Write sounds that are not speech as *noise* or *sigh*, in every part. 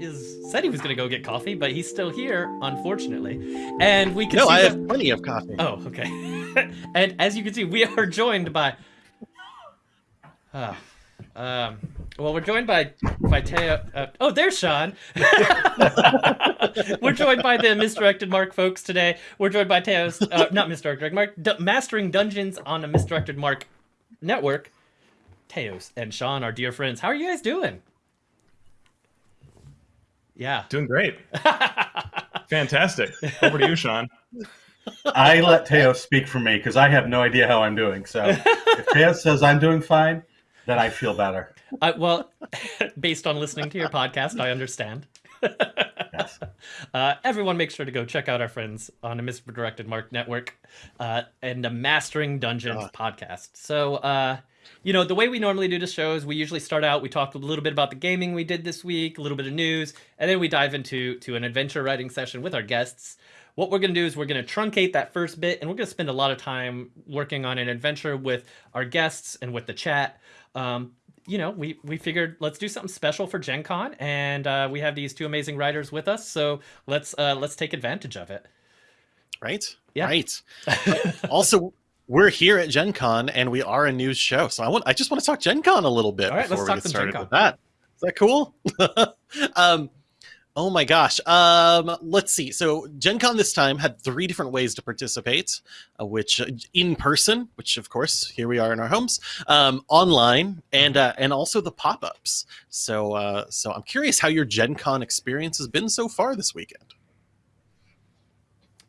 is said he was going to go get coffee, but he's still here, unfortunately. And we can no, see I that- have plenty of coffee. Oh, okay. *laughs* and as you can see, we are joined by. Ah, um, well, we're joined by by Teo. Uh, oh, there's Sean. *laughs* we're joined by the misdirected Mark folks today. We're joined by Teos, uh, not misdirected Mark, D- mastering dungeons on a misdirected Mark network. Teos and Sean, our dear friends. How are you guys doing? Yeah. Doing great. *laughs* Fantastic. Over to you, Sean. *laughs* I let Teo speak for me because I have no idea how I'm doing. So if Teo *laughs* says I'm doing fine, then I feel better. I, well, based on listening to your podcast, I understand. Yes. Uh, everyone, make sure to go check out our friends on the Misdirected Mark Network uh, and the Mastering Dungeons podcast. So, uh, you know, the way we normally do the show is we usually start out, we talk a little bit about the gaming we did this week, a little bit of news, and then we dive into to an adventure writing session with our guests. What we're going to do is we're going to truncate that first bit, and we're going to spend a lot of time working on an adventure with our guests and with the chat. Um, you know, we we figured let's do something special for Gen Con, and uh, we have these two amazing writers with us, so let's uh, let's take advantage of it. Right? Yeah. Right. *laughs* also, we're here at Gen Con and we are a news show. So I want I just want to talk Gen Con a little bit All right, before let's we talk get some Gen started Con. with that. Is that cool? *laughs* um Oh my gosh. Um, let's see. So Gen Con this time had three different ways to participate, uh, which uh, in person, which of course here we are in our homes, um, online, and uh, and also the pop-ups. So uh, so I'm curious how your Gen Con experience has been so far this weekend.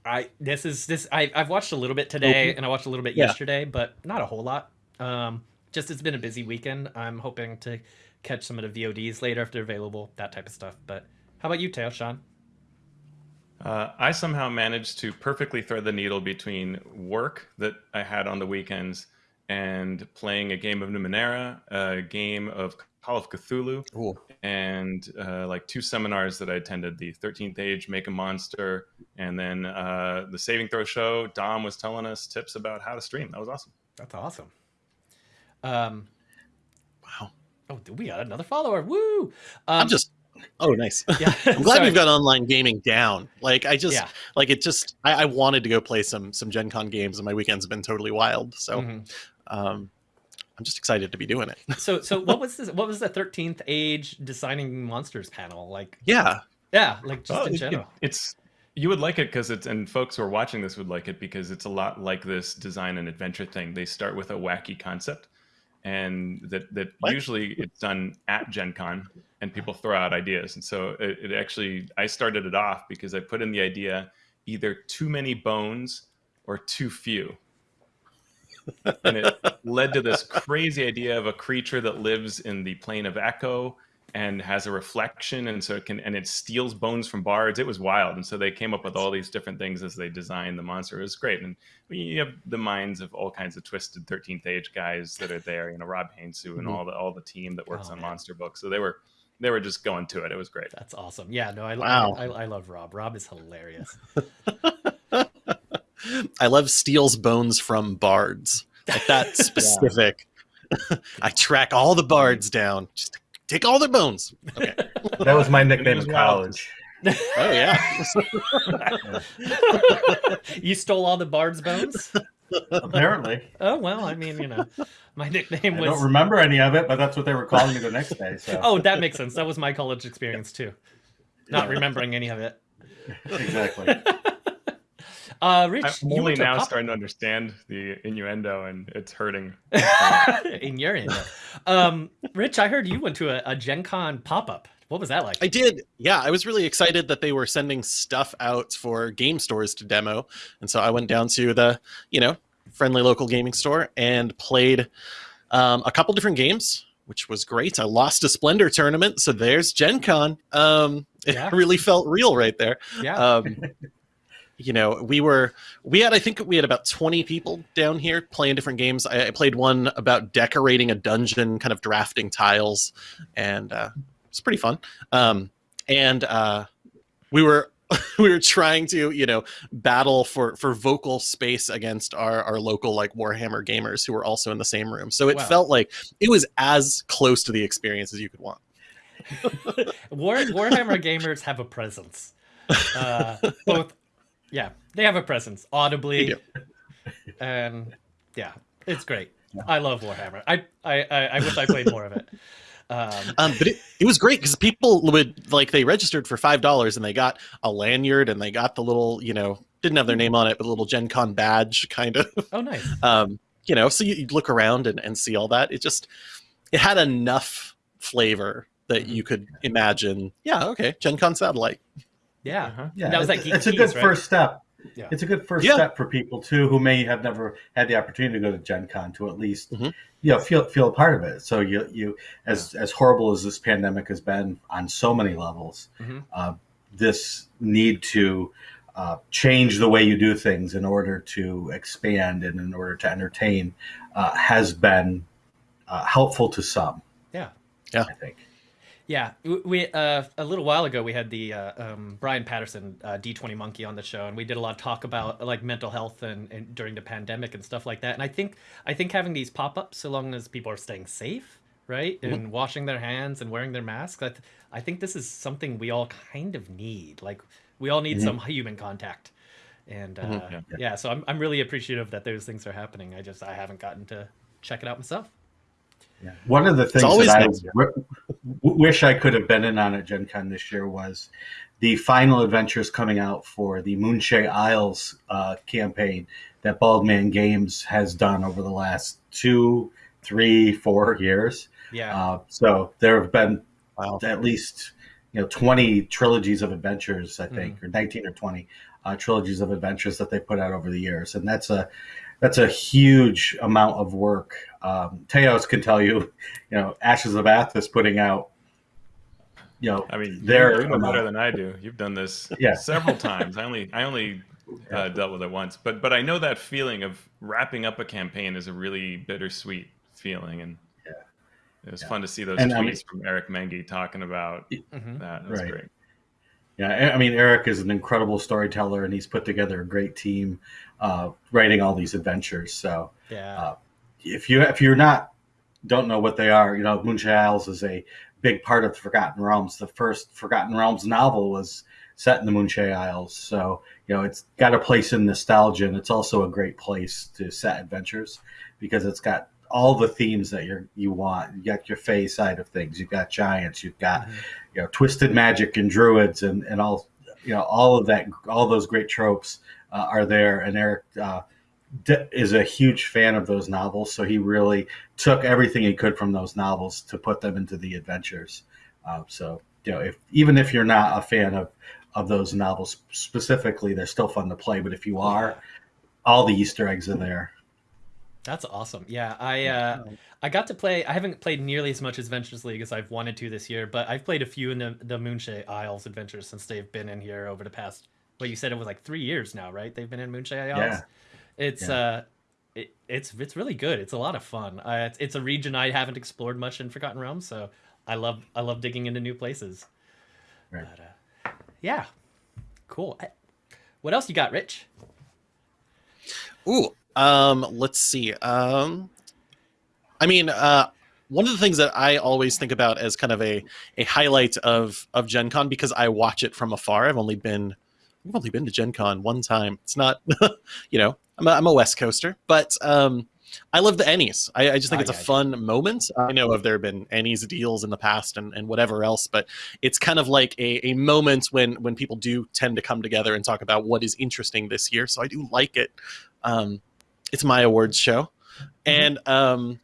I this is this I I've watched a little bit today, and I watched a little bit Yeah. yesterday, but not a whole lot. Um, just it's been a busy weekend. I'm hoping to catch some of the VODs later if they're available, that type of stuff. But how about you, Teo, Sean? Uh, I somehow managed to perfectly thread the needle between work that I had on the weekends and playing a game of Numenera, a game of Call of Cthulhu, Cool. and uh, like two seminars that I attended the 13th Age, Make a Monster, and then uh, the Saving Throw Show. Dom was telling us tips about how to stream. That was awesome. That's awesome. Um, Wow. oh, we got another follower. Woo! Um, I'm just oh nice. *laughs* yeah. I'm glad sorry. we've got online gaming down. Like I just Yeah. like it just I, I wanted to go play some some Gen Con games and my weekends have been totally wild. So Mhm. um I'm just excited to be doing it. So, so what *laughs* was this? What was the Thirteenth Age Designing Monsters panel like? Yeah. Yeah, like just Oh, in it- general. it's you would like it because it's and folks who are watching this would like it because it's a lot like this design and adventure thing. They start with a wacky concept, and that that What? usually it's done at Gen Con, and people throw out ideas. And so it, it actually I started it off because I put in the idea either too many bones or too few. and it led to this crazy idea of a creature that lives in the plane of echo and has a reflection and so it can and it steals bones from bards it was wild and so they came up with all these different things as they designed the monster it was great and you have the minds of all kinds of twisted 13th age guys that are there you know rob Heinsoo and Mhm. all the all the team that works Oh, on man. monster books so they were they were just going to it it was great That's awesome. Yeah, no, I, Wow. I, I love Rob. Rob is hilarious. *laughs* I love steals bones from bards. Like that *laughs* specific. *laughs* I track all the bards down. Just take all their bones. Okay. *laughs* That was my nickname in college. Oh yeah. *laughs* you stole all the bard's bones? Apparently, Oh well, I mean, you know, my nickname I was. don't remember any of it, but that's what they were calling me the next day. So Oh, that makes sense. That was my college experience too. Not remembering any of it. exactly. *laughs* Uh, Rich, i'm you only went now pop- starting to understand the innuendo and it's hurting *laughs* in your end. Um, Rich, I heard you went to a, a Gen Con pop up. What was that like? I did. Yeah, I was really excited that they were sending stuff out for game stores to demo. And so I went down to the, you know, friendly local gaming store and played um, a couple different games, which was great. I lost a Splendor tournament, so there's Gen Con. Um, *laughs* it Yeah. really felt real right there. yeah. Um, you know, we were we had I think we had about 20 people down here playing different games. I, I played one about decorating a dungeon, kind of drafting tiles, and uh, it's pretty fun. Um, and uh, we were *laughs* we were trying to you know battle for for vocal space against our our local like Warhammer gamers who were also in the same room. So it Wow. felt like it was as close to the experience as you could want. *laughs* War, Warhammer gamers have a presence. Uh, both, yeah, they have a presence audibly, and yeah, it's great. I love Warhammer. I, I, I, I wish I played more of it. Um, Um, but it, it was great because people would like they registered for five dollars and they got a lanyard and they got the little you know didn't have their name on it but a little Gen Con badge kind of oh, nice. *laughs* um, you know so you, you'd look around and, and see all that it just it had enough flavor that you could imagine yeah okay Gen Con satellite Yeah. Uh-huh. Yeah, That was it's, like it's a good right? first step. Yeah. It's a good first Yeah. step for people too who may have never had the opportunity to go to Gen Con to at least Mhm. you know feel feel a part of it. So you you as as horrible as this pandemic has been on so many levels, Mhm. uh, this need to uh, change the way you do things in order to expand and in order to entertain uh, has been uh, helpful to some. Yeah. Yeah. I think. Yeah, we uh, a little while ago we had the uh, um, Brian Patterson uh, D20 Monkey on the show, and we did a lot of talk about like mental health and, and during the pandemic and stuff like that. And I think I think having these pop ups, so long as people are staying safe, right, and washing their hands and wearing their masks, I, th- I think this is something we all kind of need. Like we all need Mhm. some human contact. And uh, Mhm. yeah. Yeah. so I'm I'm really appreciative that those things are happening. I just I haven't gotten to check it out myself. Yeah. One of the things always that I next year. w- w- wish I could have been in on at Gen Con this year was the final adventures coming out for the Moonshae Isles uh, campaign that Baldman Games has done over the last two, three, four years. Yeah, Uh, so there have been wow at least you know 20 trilogies of adventures i think Mm-hmm. or 19 or 20 uh, trilogies of adventures that they put out over the years and that's a that's a huge amount of work um, teos can tell you *laughs* you know ashes of athas putting out you know I mean, There- you know better than I do. You've done this Yeah. *laughs* several *laughs* times. I only I only uh, dealt with it once, but but I know that feeling of wrapping up a campaign is a really bittersweet feeling, and Yeah. it was Yeah. fun to see those And, tweets I mean- from Eric Menge talking about Mhm. that. It was Right. great. Yeah, I I mean, Eric is an incredible storyteller, and he's put together a great team uh, writing all these adventures. So, yeah. uh, if you if you're not don't know what they are, you know, Moonshine Isles is a big part of the Forgotten Realms. The first Forgotten Realms novel was set in the Moonshine Isles, so you know it's got a place in nostalgia, and it's also a great place to set adventures because it's got all the themes that you you want. You got your Fey side of things, you've got giants, you've got Mhm. you know twisted magic and druids, and and all you know all of that, all those great tropes uh, are there. And Eric. Uh, d- is a huge fan of those novels, so he really took everything he could from those novels to put them into the adventures. Uh, so you know, if even if you're not a fan of of those novels specifically, they're still fun to play. But if you are, all the Easter eggs are there. That's awesome. Yeah, I uh, I got to play. I haven't played nearly as much Adventures League as I've wanted to this year, but I've played a few in the the Moonshae Isles adventures since they've been in here over the past. Well, you said it was like three years now, right? They've been in Moonshae Isles. Yeah. It's Yeah. uh, it, it's it's really good. It's a lot of fun. Uh, it's, it's a region I haven't explored much in Forgotten Realms, so I love I love digging into new places. Right. But, uh, yeah, cool. I- What else you got, Rich? Ooh, um, let's see. Um, I mean, uh, one of the things that I always think about as kind of a, a highlight of of Gen Con because I watch it from afar. I've only been I've only been to Gen Con one time. It's not, *laughs* you know, I'm a, I'm a West Coaster, but um, I love the Ennies. I, I just think Ah, it's a yeah, yeah. fun moment. I know of there have been Ennies deals in the past and, and whatever else, but it's kind of like a, a moment when when people do tend to come together and talk about what is interesting this year. So I do like it. Um, it's my awards show, and um,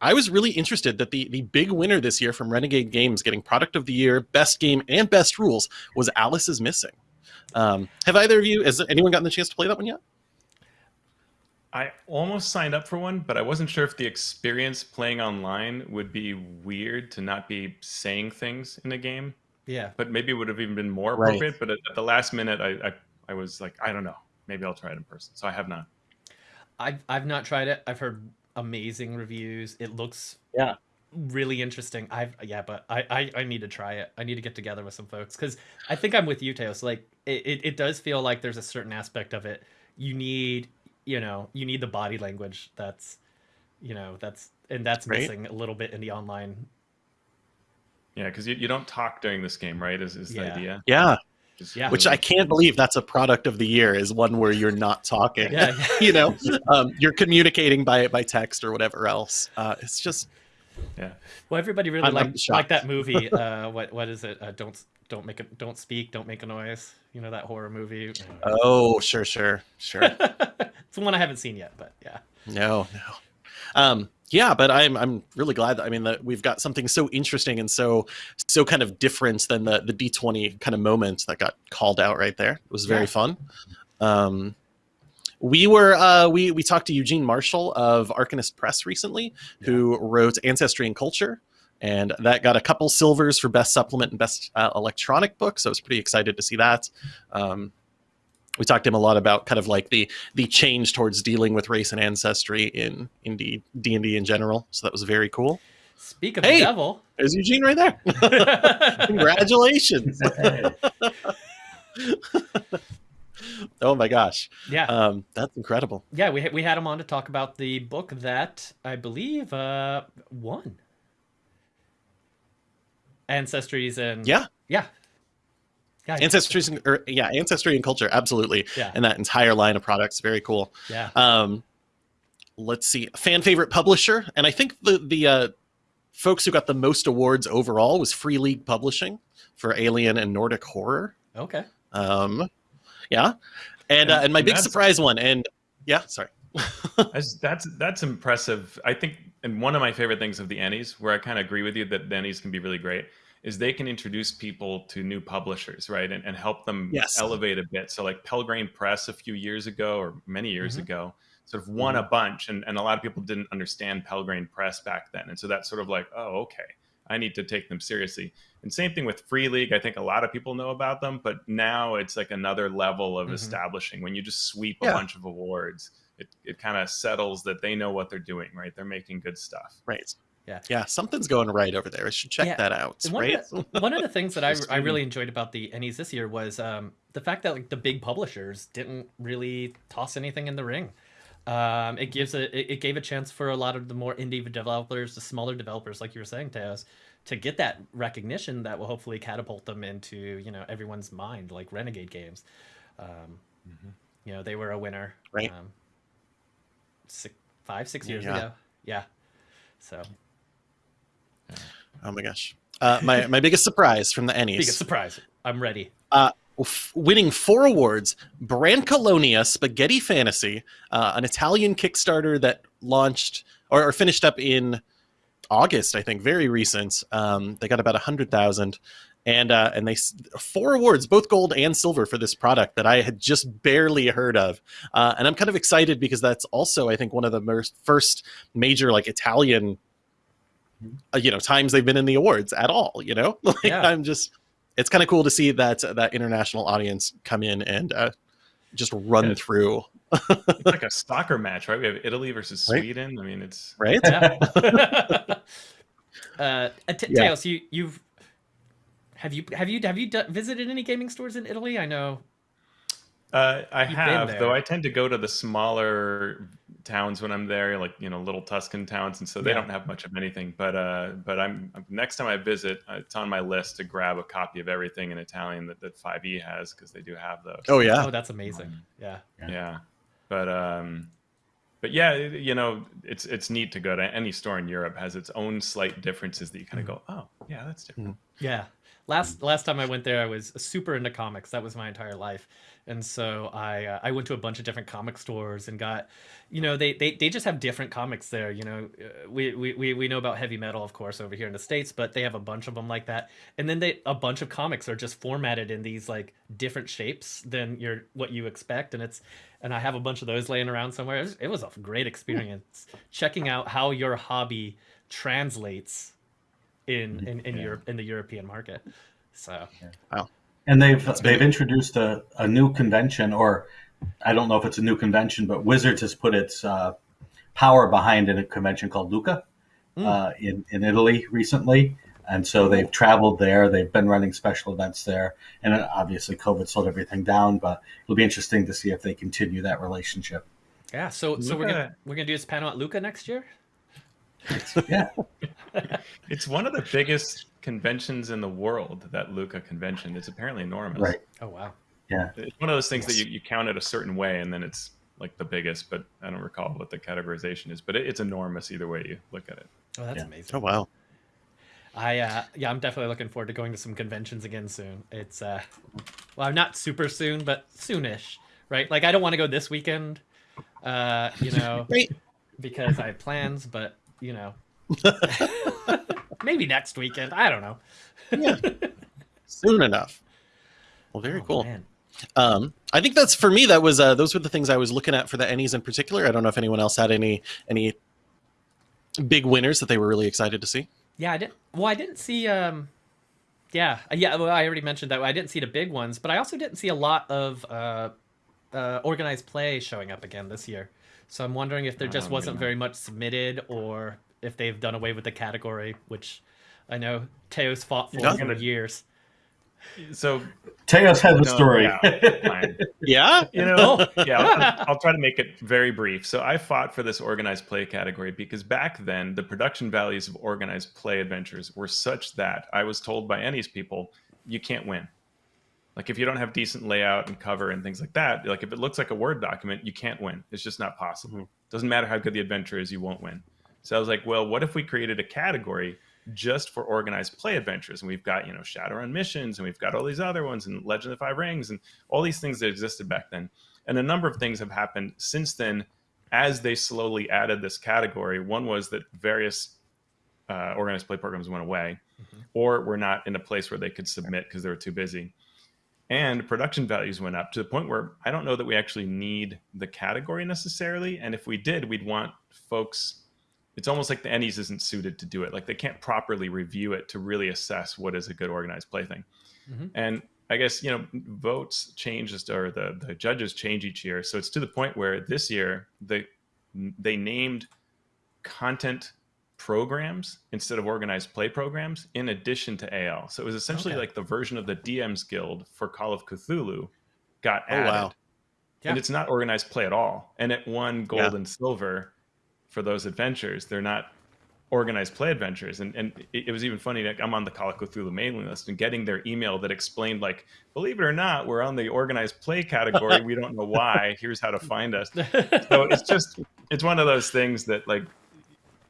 I was really interested that the the big winner this year from Renegade Games, getting Product of the Year, Best Game, and Best Rules, was Alice is Missing. Um, have either of you? Has anyone gotten the chance to play that one yet? I almost signed up for one, but I wasn't sure if the experience playing online would be weird to not be saying things in a game. Yeah, But maybe it would have even been more Right. appropriate. But at, at the last minute, I, I I was like, I don't know. Maybe I'll try it in person. So I have not. I've I've not tried it. I've heard amazing reviews. It looks Yeah. Really interesting. I've yeah, but I I, I need to try it. I need to get together with some folks because I think I'm with you, Teos. Like it, it, it does feel like there's a certain aspect of it. You need you know you need the body language. That's you know that's and that's Right. missing a little bit in the online Yeah, because you, you don't talk during this game, right? Is, is the idea? Yeah, Just Yeah. which I can't believe that's a product of the year is one where you're not talking. Yeah, *laughs* you know, um, you're communicating by by text or whatever else. Uh, it's just yeah. Well, everybody really liked, liked that movie. *laughs* Uh, what what is it? Uh, don't don't make it. Don't speak. Don't make a noise. You know that horror movie. oh, sure, sure, sure. *laughs* it's the one I haven't seen yet, but yeah. No, no. Um, yeah, but I'm I'm really glad that I mean that we've got something so interesting and so so kind of different than the the D20 kind of moment that got called out right there. It was very Yeah. fun. Um, we were uh, we we talked to Eugene Marshall of Arcanist Press recently, who wrote Ancestry and Culture, and that got a couple silvers for best supplement and best uh, electronic book. So I was pretty excited to see that. Um, we talked to him a lot about kind of like the the change towards dealing with race and ancestry in in D and D in general. So that was very cool. Speak of Hey! the devil. There's Eugene right there. *laughs* Congratulations! *laughs* *laughs* oh my gosh, yeah, um, that's incredible. yeah. We we had him on to talk about the book that I believe uh, won. Ancestries and Yeah, yeah, yeah, ancestry, or yeah, ancestry and culture, absolutely, yeah, and that entire line of products, very cool. yeah. Um, let's see, fan favorite publisher, and I think the the uh, folks who got the most awards overall was Free League Publishing for Alien and Nordic Horror. Okay. Um, yeah, and uh, And- and my and big surprise one, and yeah, sorry. *laughs* That's, that's impressive. I think, and one of my favorite things of the Ennies, where I kind of agree with you that the Ennies can be really great, is they can introduce people to new publishers, right, and, and help them Yes. elevate a bit. So, like Pelgrane Press a few years ago, or many years Mhm. ago, sort of won a bunch, and, and a lot of people didn't understand Pelgrane Press back then, and so that's sort of like, oh, okay, I need to take them seriously. And same thing with Free League. I think a lot of people know about them, but now it's like another level of Mhm. establishing when you just sweep a bunch of awards it, it kind of settles that they know what they're doing, right? They're making good stuff. Right. Yeah. Yeah, something's going right over there. I should check Yeah. that out. One, Right. of the, one of the things that *laughs* I, I really enjoyed about the Ennies this year was um, the fact that like the big publishers didn't really toss anything in the ring. Um, it gives a it, it gave a chance for a lot of the more indie developers, the smaller developers, like you were saying, Teos, to get that recognition that will hopefully catapult them into you know everyone's mind, like Renegade Games. Um, You know, they were a winner, Right. Um, six, five, six years Yeah. ago. Yeah. So Oh my gosh. *laughs* Uh, my my biggest surprise from the Ennies. biggest surprise. I'm ready. f- winning four awards brancalonia spaghetti fantasy uh, an italian kickstarter that launched or, or finished up in august i think very recent um, they got about a hundred thousand and uh, and they four awards both gold and silver for this product that i had just barely heard of uh, and i'm kind of excited because that's also i think one of the mer- first major like italian uh, you know times they've been in the awards at all you know *laughs* like Yeah. i'm just it's kind of cool to see that that international audience come in and uh, just run Yeah. through It's like *laughs* a soccer match, right? We have Italy versus Right. Sweden. I mean, it's right Yeah. *laughs* uh, T- Yeah. Teos, you you've have you have you have you d- visited any gaming stores in Italy? I know. Uh, I You've been have, there. though. I tend to go to the smaller towns when I'm there, like you know, little Tuscan towns, and so they Yeah. don't have much of anything. But uh, but I'm next time I visit, uh, it's on my list to grab a copy of everything in Italian that that Five E has because they do have those. oh yeah Oh, that's amazing. Yeah. yeah but um but yeah you know it's it's neat to go to any store in europe has its own slight differences that you kind of go oh yeah that's different Yeah. Last last time I went there, I was super into comics. That was my entire life, and so I uh, I went to a bunch of different comic stores and got, you know, they they, they just have different comics there. You know, uh, we, we we we know about heavy metal, of course, over here in the states, but they have a bunch of them like that. And then they a bunch of comics are just formatted in these like different shapes than your what you expect, and it's and I have a bunch of those laying around somewhere. It was, it was a great experience checking out how your hobby translates in in, in Yeah. Europe in the European market. So And they've That's they've good. introduced a, a new convention, or I don't know if it's a new convention, but Wizards has put its uh, power behind in a convention called Lucca Mm. uh, in in Italy recently, and so they've traveled there. They've been running special events there, and uh, obviously COVID slowed everything down. But it'll be interesting to see if they continue that relationship. yeah, so so we're gonna we're gonna do this panel at Lucca next year. Yeah, *laughs* it's one of the biggest conventions in the world. That Lucca convention. It's apparently enormous. Right. Oh wow. Yeah. It's one of those things Yes. that you, you count it a certain way, and then it's like the biggest. But I don't recall what the categorization is. But it, it's enormous either way you look at it. Oh, that's Yeah. amazing. Oh wow. I uh yeah, I'm definitely looking forward to going to some conventions again soon. It's uh well, not super soon, but soonish, right? Like I don't want to go this weekend, uh, you know, *laughs* Right. because I have plans, but you know, *laughs* maybe next weekend. I don't know. Yeah. *laughs* Soon enough. Well, very Oh, cool. man. Um, I think that's for me. That was uh, those were the things I was looking at for the Ennies in particular. I don't know if anyone else had any any big winners that they were really excited to see. Yeah, I didn't. Well, I didn't see. Um, yeah, yeah. Well, I already mentioned that I didn't see the big ones, but I also didn't see a lot of uh, uh, organized play showing up again this year. So I'm wondering if there just Oh, wasn't yeah. very much submitted, or if they've done away with the category, which I know Teos fought for Yeah. for years. So Teos has a no, story. yeah. *laughs* Yeah. You know, yeah, I'll, I'll try to make it very brief. So I fought for this organized play category because back then the production values of organized play adventures were such that I was told by Ennies people, you can't win. Like if you don't have decent layout and cover and things like that, like if it looks like a Word document, you can't win. It's just not possible. Mhm. Doesn't matter how good the adventure is, you won't win. So I was like, well, what if we created a category just for organized play adventures? And we've got, you know, Shadowrun missions and we've got all these other ones and Legend of the Five Rings and all these things that existed back then. And a number of things have happened since then as they slowly added this category. One was that various uh, organized play programs went away Mhm. or were not in a place where they could submit because they were too busy. And production values went up to the point where I don't know that we actually need the category necessarily. And if we did, we'd want folks. It's almost like the Ennies isn't suited to do it. Like they can't properly review it to really assess what is a good organized play thing. Mhm. And I guess you know votes change or the the judges change each year. So it's to the point where this year the they named content programs instead of organized play programs in addition to AL. So it was essentially Okay. like the version of the DM's Guild for Call of Cthulhu got Oh, added. wow. Yeah. And it's not organized play at all. And it won gold Yeah. and silver for those adventures. They're not organized play adventures. And, and it, it was even funny that I'm on the Call of Cthulhu mailing list and getting their email that explained, like, believe it or not, we're on the organized play category. we don't know why. *laughs* Here's how to find us *laughs* so it's just it's one of those things that like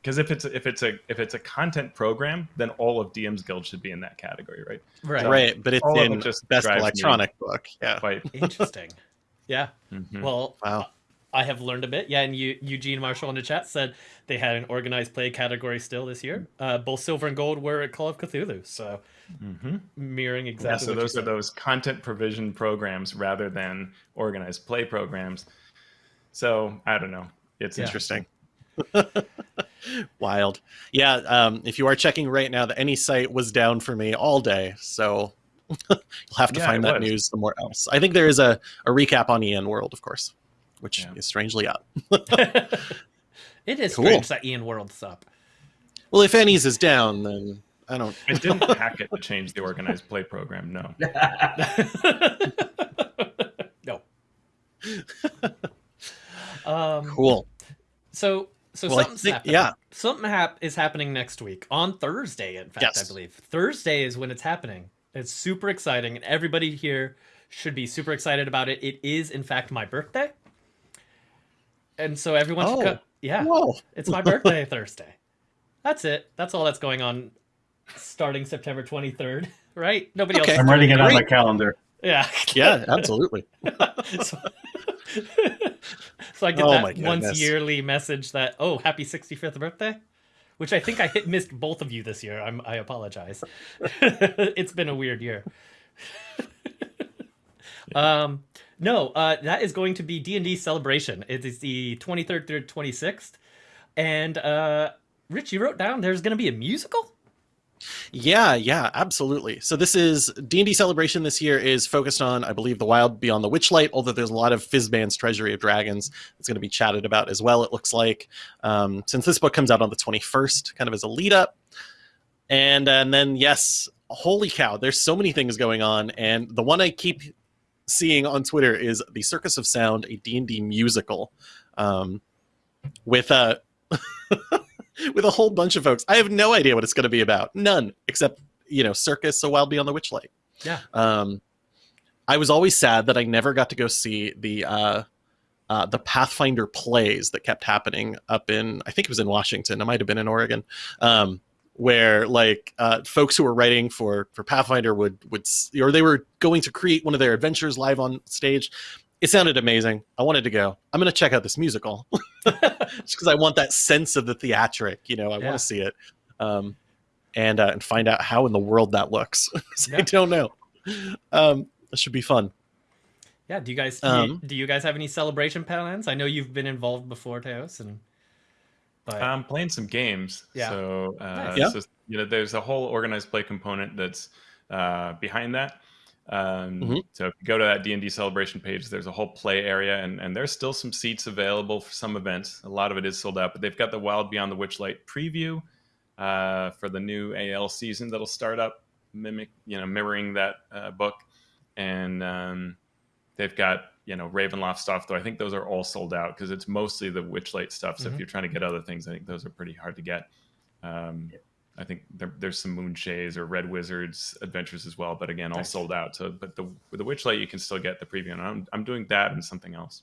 because if it's if it's a if it's a content program then all of dm's guild should be in that category right right. So- Right, but it's in just best electronic book. Yeah. quite Interesting. Yeah. mhm. Well, Wow. I have learned a bit. Yeah, and you, Eugene Marshall in the chat said they had an organized play category still this year. Uh, both silver and gold were at Call of Cthulhu, so Mhm. mirroring yeah exactly. so those are said. those content provision programs rather than organized play programs so i don't know it's Yeah. interesting *laughs* Wild. Yeah. Um, if you are checking right now, the Ennie site was down for me all day. So *laughs* you'll have to Yeah, find that was. news somewhere else. I think there is a, a recap on EN World, of course, which Yeah. is strangely up. *laughs* *laughs* it is Cool. strange that EN World's up. Well, if Ennies is down, then I don't. i didn't *laughs* hack it to change the organized play program no no. um, Cool. So, so Well, something's think- happening. yeah. something hap- is happening next week on Thursday. In fact, Yes. I believe Thursday is when it's happening. It's super exciting, and everybody here should be super excited about it. It is, in fact, my birthday, and so everyone should Oh. co- Yeah, Whoa. it's my birthday Thursday. That's it. That's all that's going on. Starting September twenty third, *laughs* right? Nobody Okay. else. I'm writing it on my calendar. Yeah. *laughs* Yeah, absolutely. *laughs* so, so I get Oh that once yearly message that oh happy 65th birthday which i think i hit missed both of you this year I'm, i apologize it's been a weird year um no uh that is going to be d&d celebration it is the 23rd through 26th and uh rich you wrote down there's going to be a musical Yeah, yeah, absolutely. So this is D&D Celebration this year is focused on, I believe, the Wild Beyond the Witchlight, although there's a lot of Fizban's Treasury of Dragons that's going to be chatted about as well, it looks like. Um, since this book comes out on the 21st, kind of as a lead up. And, and then, yes, holy cow, there's so many things going on. And the one I keep seeing on Twitter is the Circus of Sound, a D&D musical um, with a... *laughs* with a whole bunch of folks. I have no idea what it's going to be about. None, except you know circus a wild beyond the witchlight Yeah. um i was always sad that i never got to go see the uh uh, the Pathfinder plays that kept happening up in, I think it was in Washington. It might have been in Oregon, um, where like uh, folks who were writing for for Pathfinder would would or they were going to create one of their adventures live on stage. It sounded amazing. I wanted to go. I'm going to check out this musical *laughs* just because I want that sense of the theatric. You know, I Yeah. want to see it, um, and uh, and find out how in the world that looks. *laughs* I Yeah. don't know. Um, that should be fun. Yeah. Do you guys do, you, Um, do you guys have any celebration plans? I know you've been involved before, Teos, and but I'm playing some games. Yeah. So, uh, Nice. Yeah. so, you know, there's a whole organized play component that's uh, behind that. Um, Mhm. So if you go to that D&D celebration page, there's a whole play area, and, and there's still some seats available for some events. A lot of it is sold out, but they've got the Wild Beyond the Witchlight preview uh, for the new AL season that'll start up, mimic, you know, mirroring that uh, book. And um, they've got you know Ravenloft stuff, though I think those are all sold out because it's mostly the Witchlight stuff. So Mhm. if you're trying to get other things, I think those are pretty hard to get. Um, I think there, there's some Moonshaes or Red Wizards adventures as well, but again, all Nice. sold out. So, but the with the Witchlight, you can still get the preview, and I'm I'm doing that and something else.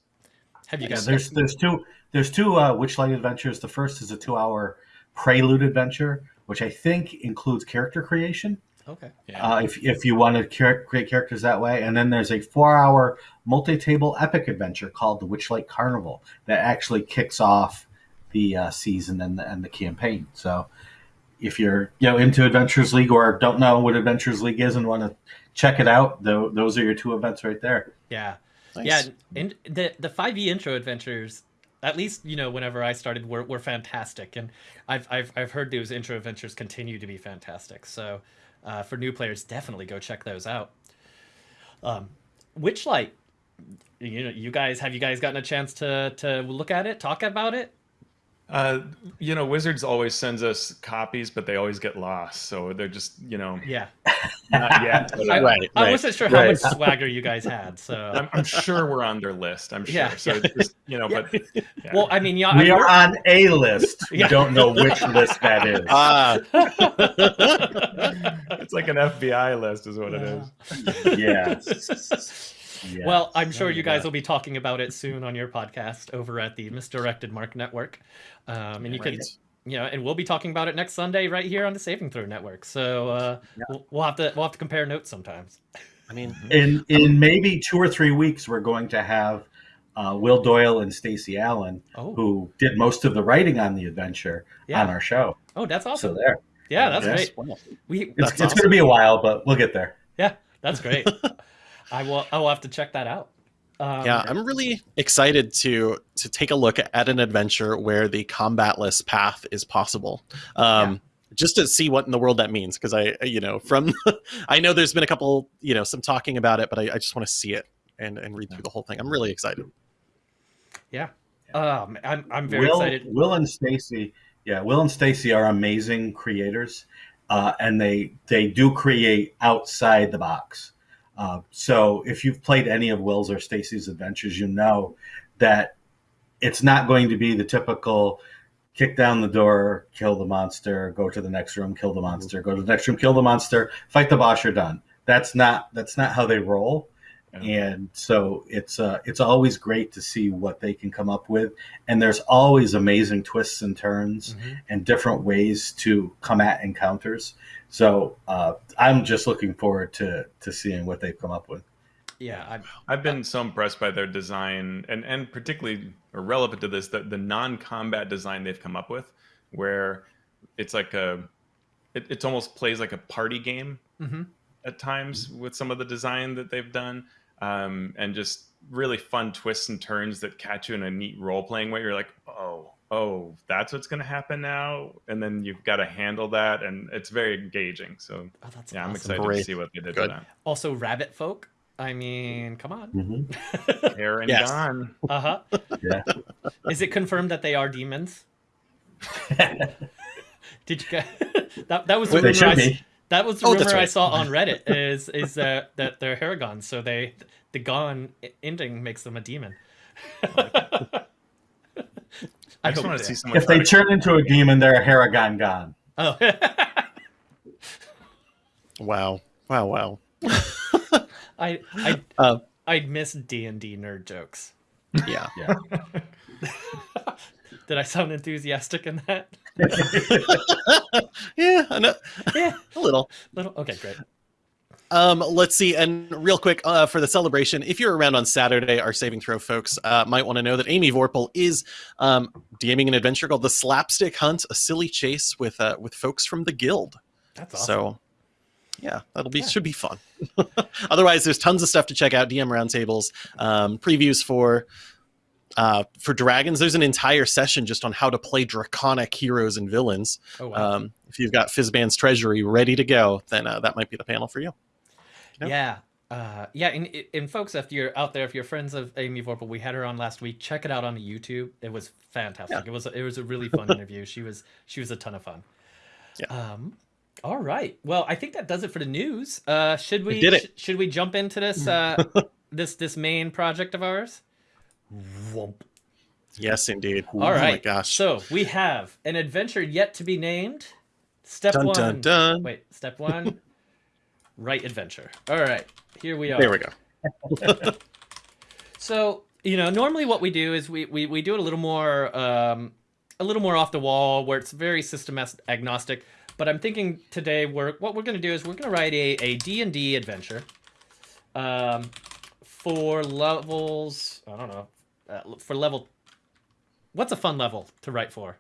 have you Yeah, guys? there's there's two there's two uh, Witchlight adventures. The first is a two hour prelude adventure, which I think includes character creation. Okay. Yeah, Uh, if if you want to create characters that way, and then there's a four hour multi table epic adventure called the Witchlight Carnival that actually kicks off the uh, season and the, and the campaign. So if you're you know into Adventures League or don't know what Adventures League is and want to check it out, tho- those are your two events right there. Yeah. Nice. Yeah, and the the five E intro adventures, at least you know whenever I started, were, were fantastic, and I've, I've I've heard those intro adventures continue to be fantastic. So, uh, for new players, definitely go check those out. Um, Witchlight, you know, you guys have you guys gotten a chance to to look at it, talk about it? Uh, you know, Wizards always sends us copies, but they always get lost. So they're just you know Yeah, not yet. *laughs* but, uh, I, Right, I right. wasn't sure how much swagger you guys had. So, I'm, I'm sure we're on their list. I'm sure. Yeah, so yeah. it's just, you know, but *laughs* yeah. well, I mean, yeah, We I- are on a list. We don't know which list that is. Ah, *laughs* it's like an FBI list, is what it is. yes. Yes. Well, I'm sure you guys Yeah. will be talking about it soon on your podcast over at the Misdirected Mark Network. Um, and you can, Right. you know, and we'll be talking about it next Sunday right here on the Saving Throw Network. So uh, we'll, we'll have to we'll have to compare notes sometimes. I mean, *laughs* in in maybe two or three weeks, we're going to have uh, Will Doyle and Stacey Allan, Oh, who did most of the writing on the adventure, yeah. on our show. Oh, that's awesome. So there, yeah, that's Yes. great. We it's, it's awesome. going to be a while, but we'll get there. yeah, that's great. *laughs* I will I will have to check that out. Um, yeah, I'm really excited to to take a look at an adventure where the combatless path is possible. Um, Just to see what in the world that means, because I, you know, from *laughs* I know there's been a couple, you know, some talking about it, but I, I just want to see it and and read through the whole thing. I'm really excited. Um, I'm I'm very Will, excited. Will and Stacey, yeah, Will and Stacey are amazing creators, uh, and they they do create outside the box. Uh, so if you've played any of Will's or Stacey's adventures, you know that it's not going to be the typical kick down the door, kill the monster, go to the next room, kill the monster, go to the next room, kill the monster, fight the boss, you're done. That's not that's not how they roll and so it's uh, it's always great to see what they can come up with and there's always amazing twists and turns Mhm. and different ways to come at encounters so uh, i'm just looking forward to to seeing what they've come up with Yeah, I'm, I've been so impressed by their design, and and particularly relevant to this, the, the non-combat design they've come up with, where it's like a, it, it almost plays like a party game mhm. at times with some of the design that they've done, um, and just really fun twists and turns that catch you in a neat role-playing way. You're like, oh, oh, that's what's going to happen now, and then you've got to handle that, and it's very engaging. So Oh, that's yeah, I'm awesome. excited to see what they did Good. with Also, rabbit folk. I mean, come on. *laughs* that. Hair and Yes. gone. uh huh. yeah Is it confirmed that they are demons? *laughs* Did you get *laughs* that? That was the rumor. should I, s- be that was the Oh, rumor that's I saw on Reddit. Is is that that they're Harengons, so they the gone ending makes them a demon. I, I just want to see someone. if they to- turn into a demon they're a Harengon gone Oh. *laughs* Wow. Wow. Wow. *laughs* I I Uh, I miss D and D nerd jokes. Yeah. yeah. *laughs* Did I sound enthusiastic in that? yeah. I know, Yeah, a little. little. Okay, great. Um, let's see. And real quick, uh, for the celebration, if you're around on Saturday, our Saving Throw folks uh, might want to know that Amy Vorpahl is um, DMing an adventure called The Slapstick Hunt, a silly chase with uh, with folks from the Guild. That's awesome. So, yeah, that'll be Yeah. should be fun. *laughs* Otherwise, there's tons of stuff to check out. DM roundtables, um, previews for uh, for dragons. There's an entire session just on how to play draconic heroes and villains. oh wow. Um, if you've got Fizban's Treasury ready to go, then uh, that might be the panel for you. Yep. Yeah. Uh, yeah, and, and folks, if you're out there, if you're friends of Amy Vorpahl, we had her on last week. Check it out on YouTube. It was fantastic. Yeah. It was it was a really fun *laughs* interview. She was she was a ton of fun. Yeah. Um, all right. Well, I think that does it for the news. Uh, should we, We did it. sh- should we jump into this uh, *laughs* this this main project of ours? Whoomp. Yes, indeed. All Oh right. gosh. So we have an adventure yet to be named. Step Dun one. dun dun. Wait, step one. Right adventure. All right. Here we are. There we go. *laughs* So you know, normally what we do is we we, we do it a little more um, a little more off the wall, where it's very system agnostic. But I'm thinking today we're what we're going to do is we're going to write a a D and D adventure, um, for levels. I don't know, uh, for level. What's a fun level to write for?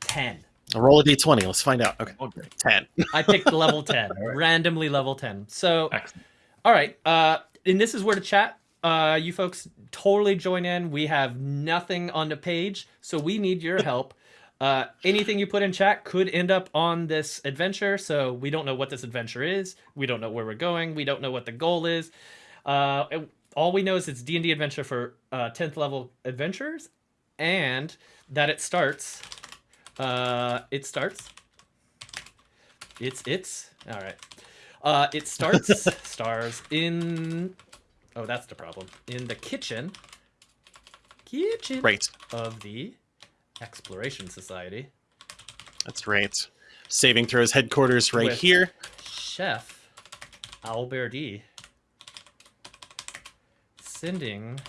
Ten. Roll a d20. Let's find out. Okay. Great. 10. I picked level *laughs* 10, right. randomly level 10. So, Excellent. all right. Uh, and this is where to chat. Uh, you folks totally join in. We have nothing on the page, so we need your *laughs* help. Uh, anything you put in chat could end up on this adventure. So we don't know what this adventure is. We don't know where we're going. We don't know what the goal is. Uh, it- all we know is it's D and D adventure for uh, 10th level adventurers, and that it starts. Uh, it starts it's it's all right. Uh, it starts *laughs* stars in. Oh, that's the problem. In the kitchen. Kitchen Right. of the Exploration Society. That's right. Saving throws headquarters right With- here. Chef Alberti sending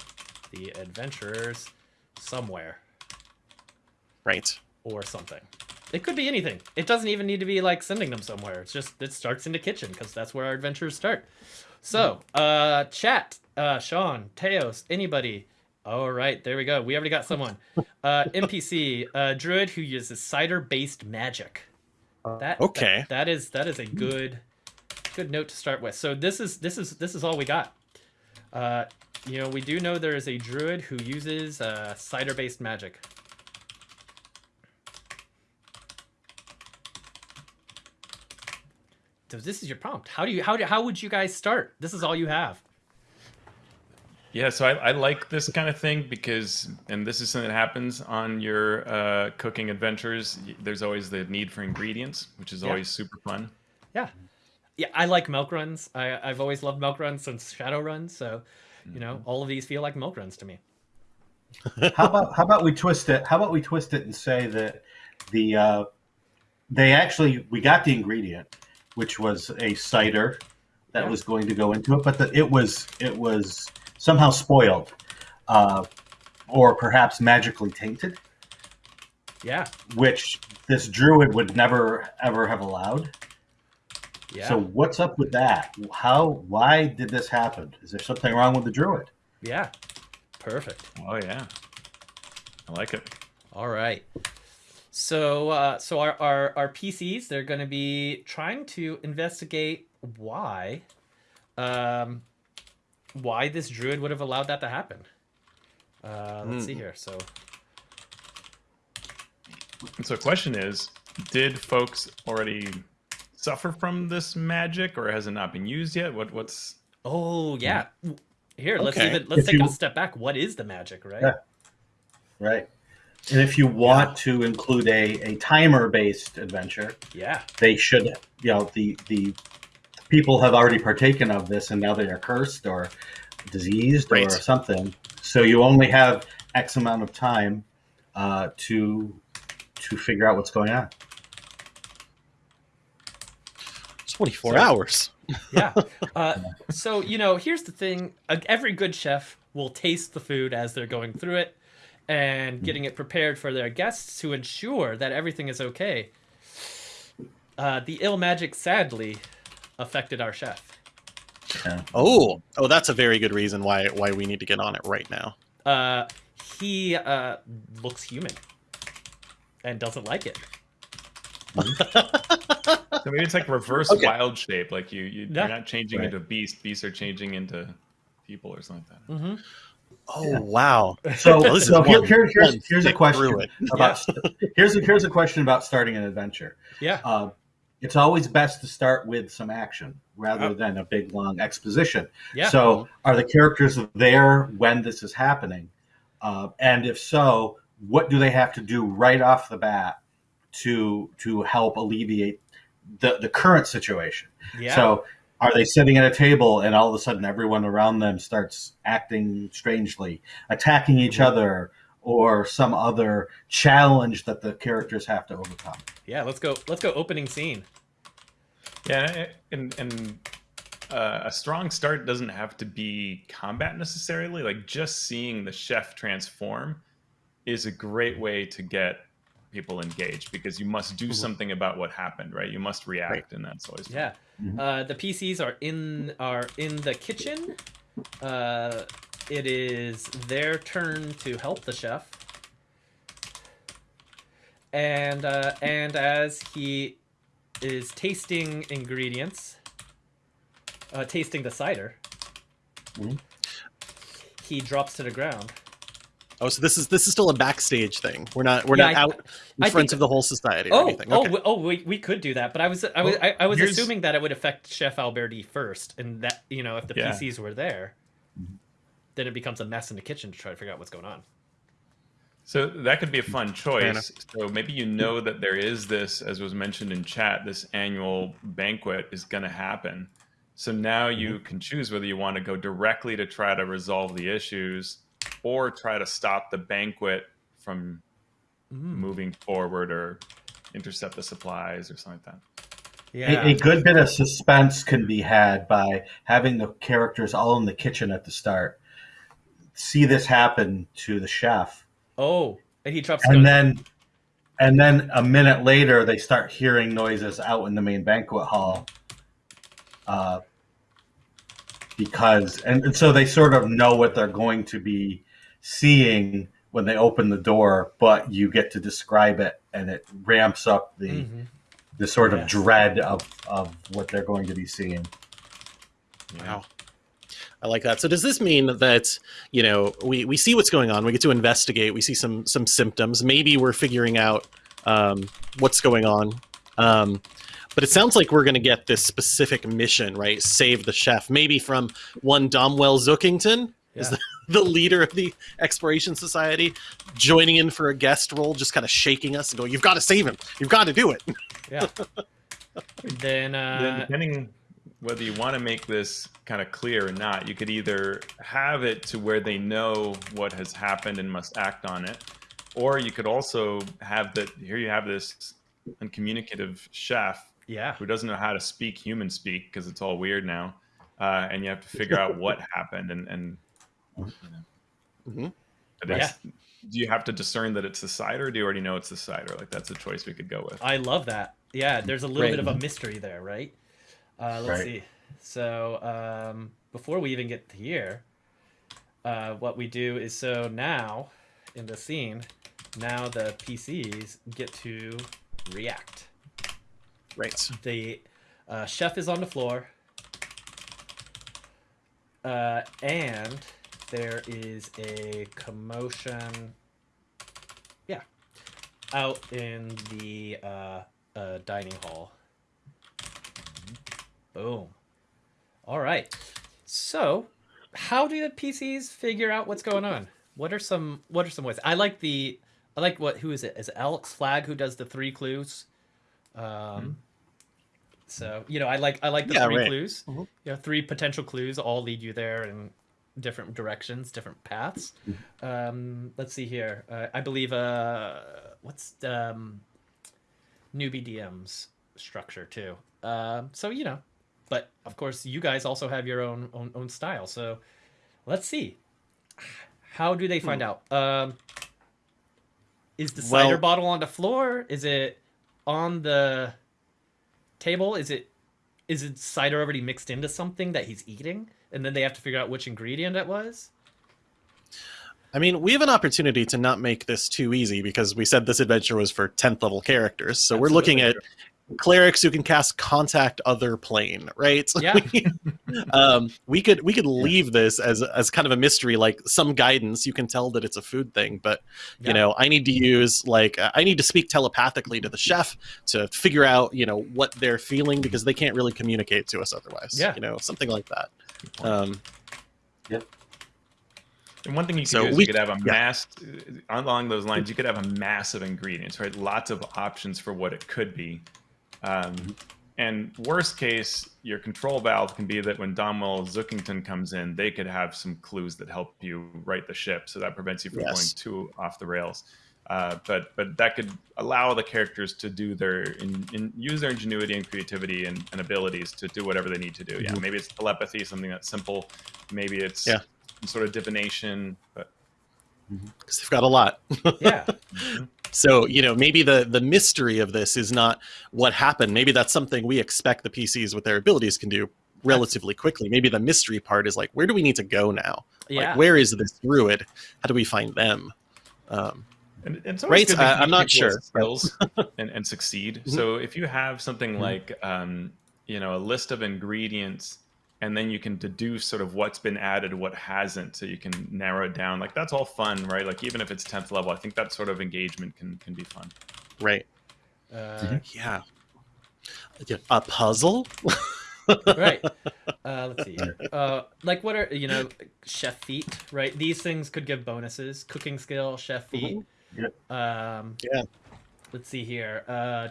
the adventurers somewhere Right. Or something. It could be anything. It doesn't even need to be like sending them somewhere. It's just it starts in the kitchen because that's where our adventures start. So, uh, chat, uh, Sean, Teos, anybody. All right, there we go. We already got someone. *laughs* Uh, NPC, uh, druid who uses cider-based magic. That Okay. that- that is that is a good good note to start with. So this is this is this is all we got. Uh, you know, we do know there is a druid who uses uh, cider-based magic. So this is your prompt. How do you how do, how would you guys start? This is all you have. Yeah, so I, I like this kind of thing because, and this is something that happens on your uh, cooking adventures. There's always the need for ingredients, which is Yeah. always super fun. Yeah, yeah. I like milk runs. I I've always loved milk runs since Shadowrun. So, you know, all of these feel like milk runs to me. *laughs* how about how about we twist it? How about we twist it and say that the uh, they actually we got the ingredient, which was a cider that Yeah. was going to go into it, but the, it was it was somehow spoiled, uh, or perhaps magically tainted, Yeah, which this druid would never ever have allowed. yeah, So what's up with that? How why did this happen? Is there something wrong with the druid? yeah. Perfect. Oh yeah, I like it. All right. So, uh, so our, our, our PCs, they're going to be trying to investigate why, um, why this druid would have allowed that to happen. Uh, let's see Hmm. here. So, so, question is, did folks already suffer from this magic, or has it not been used yet? What what's oh yeah. Here, let's Okay. even let's If take you- a step back. What is the magic, right? Yeah. Right. And if you want to include a, a timer based adventure, Yeah. they should you know the the people have already partaken of this and now they are cursed or diseased Right. or something. So you only have X amount of time uh, to to figure out what's going on. 24 So- hours. *laughs* yeah. *laughs* Uh, so you know, here's the thing: uh, every good chef will taste the food as they're going through it, and getting it prepared for their guests to ensure that everything is okay. Uh, the ill magic sadly affected our chef. Oh, oh, that's a very good reason why why we need to get on it right now. Uh, he uh, looks human and doesn't like it. *laughs* So maybe it's like reverse Okay. wild shape. Like you, you Yeah. you're not changing Right. into beast. Beasts are changing into people or something like that. Mm-hmm. Oh Yeah. wow! So, Well, this is so here, one- here, here's, here's a question through it. about here's a, here's a question about starting an adventure. Yeah. Uh, it's always best to start with some action rather Oh. than a big long exposition. Yeah. So, are the characters there when this is happening? Uh, and if so, what do they have to do right off the bat to to help alleviate the the current situation? yeah. So, are they sitting at a table and all of a sudden everyone around them starts acting strangely, attacking each Mm-hmm. other, or some other challenge that the characters have to overcome? yeah. Let's go. Let's go. Opening scene. Yeah, and and uh, a strong start doesn't have to be combat necessarily. Like just seeing the chef transform is a great way to get people engage because you must do Mhm. something about what happened, right? You must react, Right. and that's always fun. Yeah. Mhm. Uh, the PCs are in are in the kitchen. Uh, it is their turn to help the chef. And uh, and as he is tasting ingredients, uh, tasting the cider, Mhm. he drops to the ground. Oh, so this is this is still a backstage thing. We're not we're Yeah, not I- out in I front think- of the whole society or Oh, anything. oh, Okay. we, oh, we, we could do that, but I was I was Well, I, I was here's- assuming that it would affect Chef Alberti first, and that you know if the Yeah. PCs were there, then it becomes a mess in the kitchen to try to figure out what's going on. So that could be a fun choice. So maybe you know that there is this, as was mentioned in chat, this annual banquet is going to happen. So now you mm-hmm. can choose whether you want to go directly to try to resolve the issues or try to stop the banquet from Mm. moving forward or intercept the supplies or something like that. Yeah, A, a good bit of suspense can be had by having the characters all in the kitchen at the start. See this happen to the chef, oh, and he drops. and then and then a minute later they start hearing noises out in the main banquet hall. Uh, because and, and so they sort of know what they're going to be seeing when they open the door, but you get to describe it, and it ramps up the Mhm. the sort of dread of, of what they're going to be seeing. Wow. I like that. So does this mean that, you know, we, we see what's going on, we get to investigate, we see some some symptoms, maybe we're figuring out um, what's going on. Um, but it sounds like we're going to get this specific mission, right? Save the chef, maybe from one Domwell Zookington, is the, the leader of the Exploration Society, joining in for a guest role, just kind of shaking us and going, "You've got to save him. You've got to do it." yeah. then then uh, depending whether you want to make this kind of clear or not, you could either have it to where they know what has happened and must act on it, or you could also have that here you have this uncommunicative chef yeah, who doesn't know how to speak human speak because it's all weird now, uh, and you have to figure out what *laughs* happened and and. You know. Mhm. But Do you have to discern that it's the cider, or do you already know it's the cider? Like that's a choice we could go with. I love that. Yeah, there's a little Right. bit of a mystery there, right? Uh, let's Right. see. So um, before we even get here, uh, what we do is so now in the scene, now the PCs get to react. Right. The uh, chef is on the floor, uh, and there is a commotion. Yeah, out in the uh, uh, dining hall. Boom. All right. So, how do the PCs figure out what's going on? What are some What are some ways? I like the I like what who is it? Is it Alex Flag who does the three clues? Um, so you know, I like I like the Yeah, three right. clues. Mhm. You know, three potential clues all lead you there in different directions, different paths. Um, let's see here. Uh, I believe uh, what's um, newbie DMs. structure too. Um, so you know, but of course, you guys also have your own own, own style. So let's see. How do they find Hmm. out? Um, is the cider Well- bottle on the floor? Is it on the table? Is it is it cider already mixed into something that he's eating, and then they have to figure out which ingredient it was? I mean, we have an opportunity to not make this too easy because we said this adventure was for 10th level characters. So we're looking at clerics who can cast contact other plane, right? Yeah. *laughs* um, we could we could leave this as as kind of a mystery, like some guidance. You can tell that it's a food thing, but Yeah. you know, I need to use like uh, I need to speak telepathically to the chef to figure out you know what they're feeling because they can't really communicate to us otherwise. Yeah. you know, something like that. Um, And one thing you could So do is we- you could have a yeah. mass along those lines. You could have a mass of ingredients, right? Lots of options for what it could be. Um, and worst case, your control valve can be that when Domwell Zookington comes in, they could have some clues that help you right the ship, so that prevents you from Yes. going too off the rails. Uh, but but that could allow the characters to do their in, in, use their ingenuity and creativity and, and abilities to do whatever they need to do. Yeah, Mhm. maybe it's telepathy, something that's simple. Maybe it's Yeah. some sort of divination. But because they've got a lot. *laughs* Yeah, So you know, maybe the the mystery of this is not what happened. Maybe that's something we expect the PCs with their abilities can do relatively quickly. Maybe the mystery part is like, where do we need to go now? yeah. Like, where is this druid? How do we find them? Um, And and it's always Right, uh, I'm not sure. skills *laughs* and, and succeed. Mhm. So if you have something Mhm. like um, you know a list of ingredients, and then you can deduce sort of what's been added, what hasn't, so you can narrow it down. Like that's all fun, right? Like even if it's tenth level, I think that sort of engagement can can be fun. right? Uh, Yeah. Yeah, A puzzle? *laughs* right. Uh, let's see. here. Uh, like what are you know chef feat? Right. These things could give bonuses. Cooking skill, chef feat. Yep. Um, Yeah. Let's see here. Uh,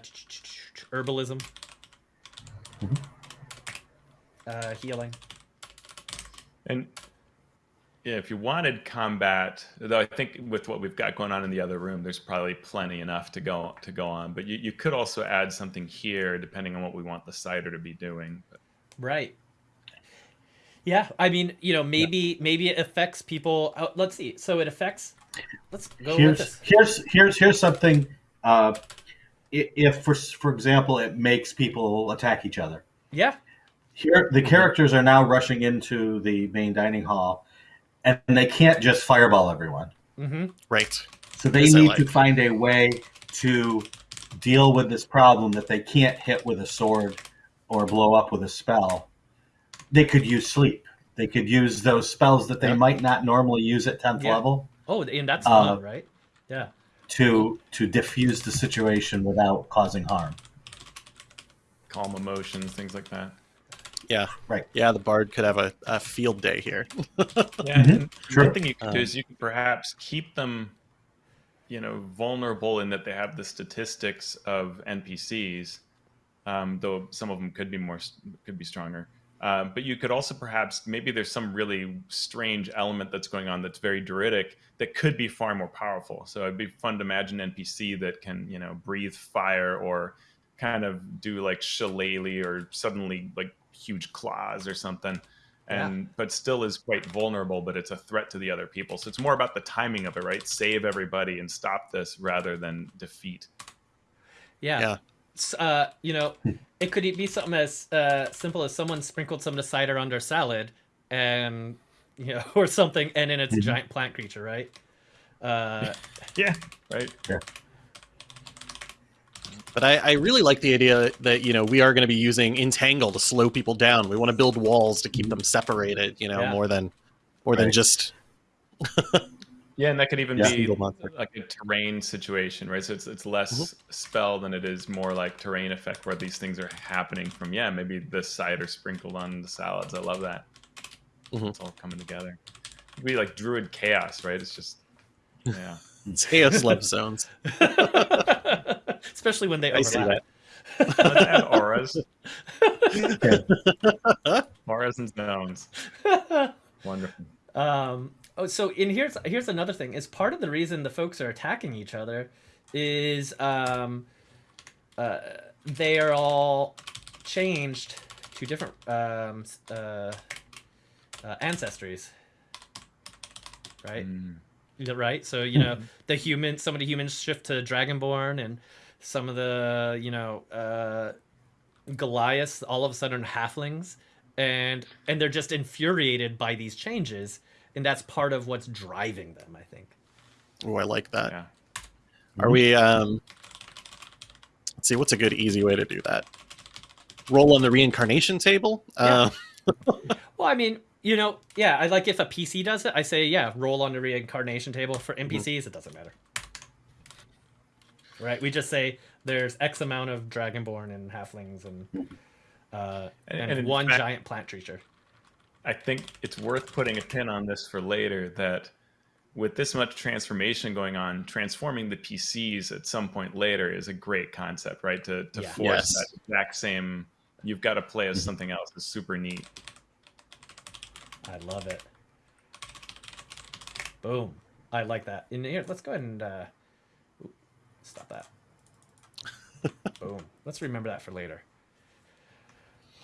herbalism. Mhm. Uh, healing. And yeah, if you wanted combat, though I think with what we've got going on in the other room, there's probably plenty enough to go to go on. But you, you could also add something here, depending on what we want the cider to be doing. But Right. Yeah, I mean, you know, maybe maybe it affects people. Uh, let's see. So it affects. Let's go with here's this. here's here's here's something. Uh, if for for example, it makes people attack each other. Yeah. Here, the characters are now rushing into the main dining hall, and they can't just fireball everyone. Mm-hmm. Right. So they Yes, need like. to find a way to deal with this problem that they can't hit with a sword or blow up with a spell. They could use sleep. They could use those spells that they Yeah. might not normally use at tenth Yeah. level Oh, and that's Uh, fun, right? Yeah. to to diffuse the situation without causing harm. calm emotions, things like that. Yeah. Right. Yeah, the bard could have a, a field day here. *laughs* Yeah, Mhm. and Sure. one thing you could do Um, is you could perhaps keep them, you know, vulnerable in that they have the statistics of NPCs, um, though some of them could be more could be stronger. Um, but you could also perhaps maybe there's some really strange element that's going on that's very druidic that could be far more powerful. So it'd be fun to imagine an NPC that can you know breathe fire or kind of do like shillelagh or suddenly like huge claws or something and but still is quite vulnerable but it's a threat to the other people so it's more about the timing of it right save everybody and stop this rather than defeat Yeah. Yeah. Uh, you know, it could be something as uh, simple as someone sprinkled some of the cider on their salad, and you know, *laughs* or something, and then it's a Mhm. giant plant creature, right? Uh, *laughs* yeah right But I, I really like the idea that, you know, we are going to be using Entangle to slow people down. We want to build walls to keep them separated, you know, Yeah. more than more than just *laughs* yeah and that could even Yeah. be like a terrain situation right so it's, it's less spell than it is more like terrain effect where these things are happening from yeah maybe the cider sprinkled on the salads i love that Mhm. it's all coming together it'd be like druid chaos right it's just yeah *laughs* chaos love zones. *laughs* especially when they I see overlap. Let's add auras *laughs* auras and zones *laughs* wonderful um, oh, so in here's here's another thing. Is part of the reason the folks are attacking each other is um, uh, they are all changed to different um, uh, uh, ancestries, right? Mm. Right so you know the human some of the humans shift to dragonborn and some of the you know uh goliaths all of a sudden are halflings and and they're just infuriated by these changes and that's part of what's driving them i think Oh, I like that. Yeah. Are we? Um, let's see. What's a good, easy way to do that? Roll on the reincarnation table. Uh, *laughs* well i mean you know yeah i like if a pc does it i say yeah roll on the reincarnation table for npcs it doesn't matter right we just say there's x amount of dragonborn and halflings and uh And- and, and one fact- giant plant creature I think it's worth putting a pin on this for later that with this much transformation going on, transforming the PCs at some point later is a great concept, right? To, to Yeah. force Yes. that exact same, you've got to play as something else is super neat. I love it. Boom. I like that. In here, let's go ahead and uh, ooh, stop that. *laughs* Boom. Let's remember that for later.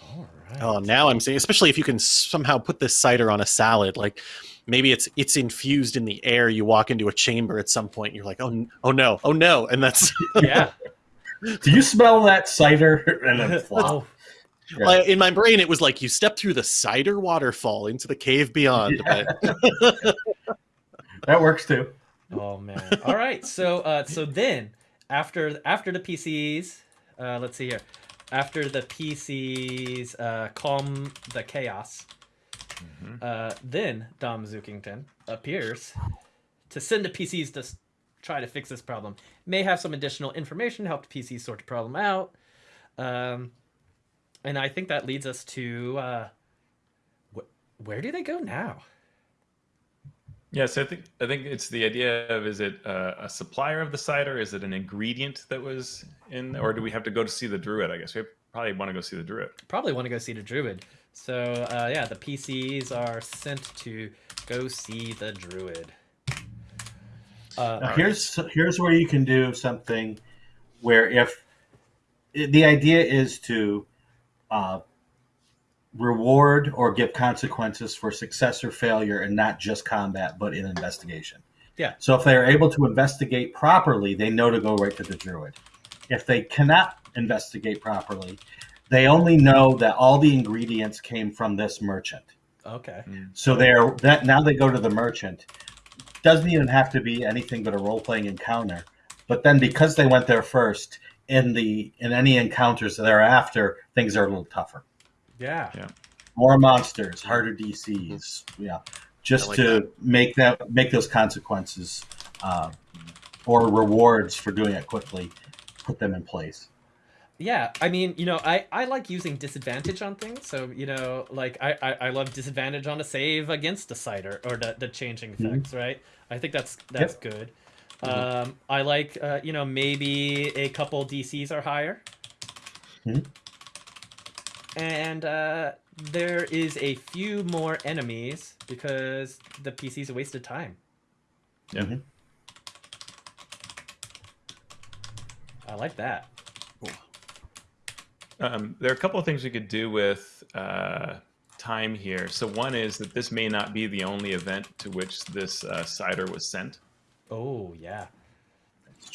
All right. oh, now I'm seeing, especially if you can somehow put this cider on a salad, like maybe it's it's infused in the air. You walk into a chamber at some point, and you're like, oh, n- oh no, oh no, and that's *laughs* yeah. Do you smell that cider? *laughs* And then flop. Oh, Yeah. In my brain. It was like you step through the cider waterfall into the cave beyond. But That works too. oh man. All right. So uh, so then after after the PCs, uh, let's see here. After the PCs uh, calm the chaos, Mhm. Uh, then Dom Zookington appears to send the PCs to try to fix this problem. May have some additional information to help the PCs sort the problem out. Um, and I think that leads us to uh, wh- where do they go now? Yes, I think I think it's the idea of is it uh, a supplier of the cider? Is it an ingredient that was in, or do we have to go to see the druid? I guess we probably want to go see the druid. Probably want to go see the Druid. So uh, yeah, the PCs are sent to go see the Druid. Uh, Now, here's here's where you can do something where if the idea is to uh, reward or give consequences for success or failure and not just combat but in investigation Yeah. so if they're able to investigate properly they know to go right to the druid if they cannot investigate properly they only know that all the ingredients came from this merchant okay. Hmm. so they're that now they go to the merchant. Doesn't even have to be anything but a role playing encounter. But then because they went there first, in the in any encounters thereafter, things are a little tougher. Yeah. More monsters, harder DCs. Yeah. Just like to make that make those consequences uh, or rewards for doing it quickly, put them in place. Yeah, I mean, you know, I, I like using disadvantage on things. So, you know, like I, I, I love disadvantage on a save against a cider or the, the changing Mhm. effects, right? I think that's that's good. Um, I like, uh, you know, maybe a couple DCs are higher. Mhm. And uh, there is a few more enemies because the PC's a waste of time. Yeah. Mhm. I like that. Um, there are a couple of things we could do with uh, time here. So one is that this may not be the only event to which this uh, cider was sent. Oh, yeah.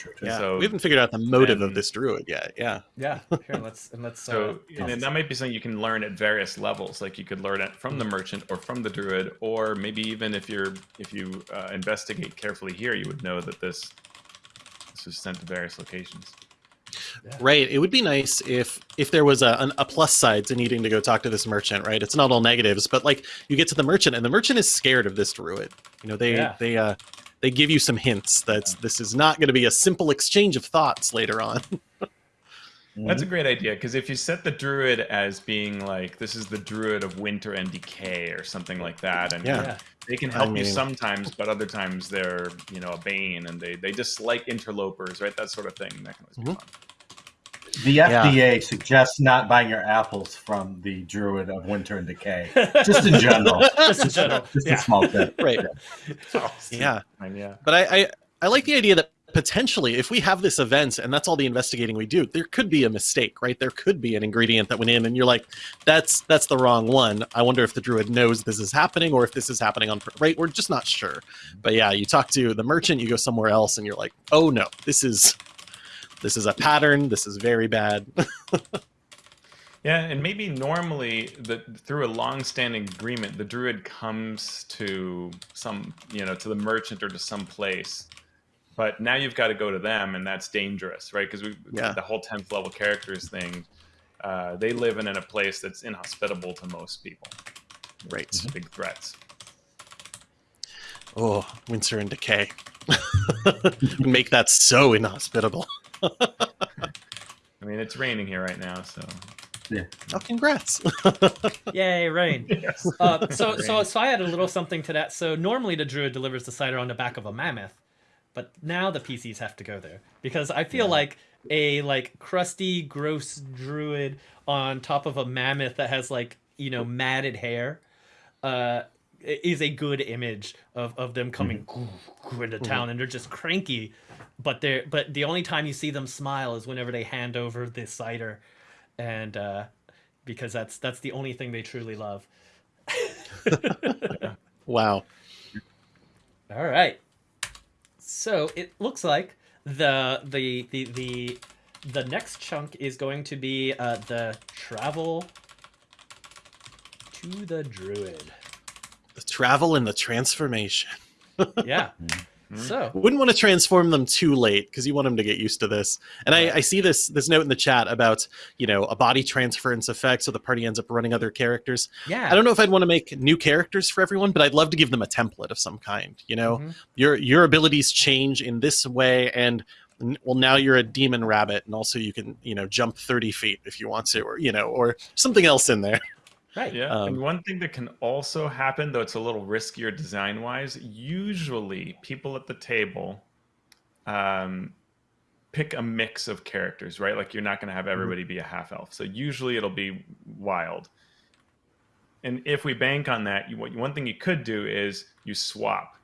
That's true. yeah, So we haven't figured out the motive then- of this druid yet. Yeah. Yeah. *laughs* Here, let's, and let's, So uh, and that might be something you can learn at various levels. Like you could learn it from the merchant or from the druid, or maybe even if you're if you uh, investigate carefully here, you would know that this this was sent to various locations. Right. It would be nice if if there was a, an, a plus side to needing to go talk to this merchant. Right. It's not all negatives, but like you get to the merchant, and the merchant is scared of this druid. You know, they Yeah. they uh they give you some hints that this is not going to be a simple exchange of thoughts later on. *laughs* That's a great idea because if you set the druid as being like this is the druid of winter and decay or something like that, and Yeah. yeah. they can I help you sometimes, but other times they're you know a bane and they they dislike interlopers, right? That sort of thing. That can always be Mhm. fun. The FDA suggests not buying your apples from the Druid of Winter and Decay. Just in general. *laughs* Just in general. Just Yeah. a small tip. *laughs* right. Oh, Yeah. yeah. But I, I I like the idea that potentially if we have this event and that's all the investigating we do there could be a mistake right there could be an ingredient that went in and you're like that's that's the wrong one i wonder if the druid knows this is happening or if this is happening on right we're just not sure but yeah you talk to the merchant you go somewhere else and you're like oh no this is this is a pattern this is very bad *laughs* Yeah, and maybe normally the through a long-standing agreement, the druid comes to some, you know, to the merchant or to some place. But now you've got to go to them, and that's dangerous, right? Because we Yeah. the whole tenth level characters thing, uh, they live in, in a place that's inhospitable to most people. right Big threats. oh winter and decay *laughs* make that so inhospitable *laughs* I mean, it's raining here right now, so oh congrats *laughs* Yay, rain. *laughs* yes. Uh, so, so, so I had a little something to that. So normally the druid delivers the cider on the back of a mammoth, but now the PCs have to go there because I feel like a like crusty, gross druid on top of a mammoth that has like you know matted hair, uh, is a good image of, of them coming into town and they're just cranky, but they're but the only time you see them smile is whenever they hand over the cider, and uh, because that's that's the only thing they truly love. *laughs* wow All right. So it looks like the the the the the next chunk is going to be uh, the travel to the druid. The travel and the transformation *laughs* Yeah. so wouldn't want to transform them too late because you want them to get used to this. And I, I see this this note in the chat about you know a body transference effect, so the party ends up running other characters. yeah. I don't know if I'd want to make new characters for everyone, but I'd love to give them a template of some kind. You know, Mhm. your your abilities change in this way, and well, now you're a demon rabbit, and also you can you know jump thirty feet if you want to, or you know, or something else in there. Right. Yeah, Um, and one thing that can also happen, though it's a little riskier design wise, usually people at the table um, pick a mix of characters, right? Like you're not going to have everybody be a half elf. So usually it'll be wild. And if we bank on that, you, what- one thing you could do is you swap.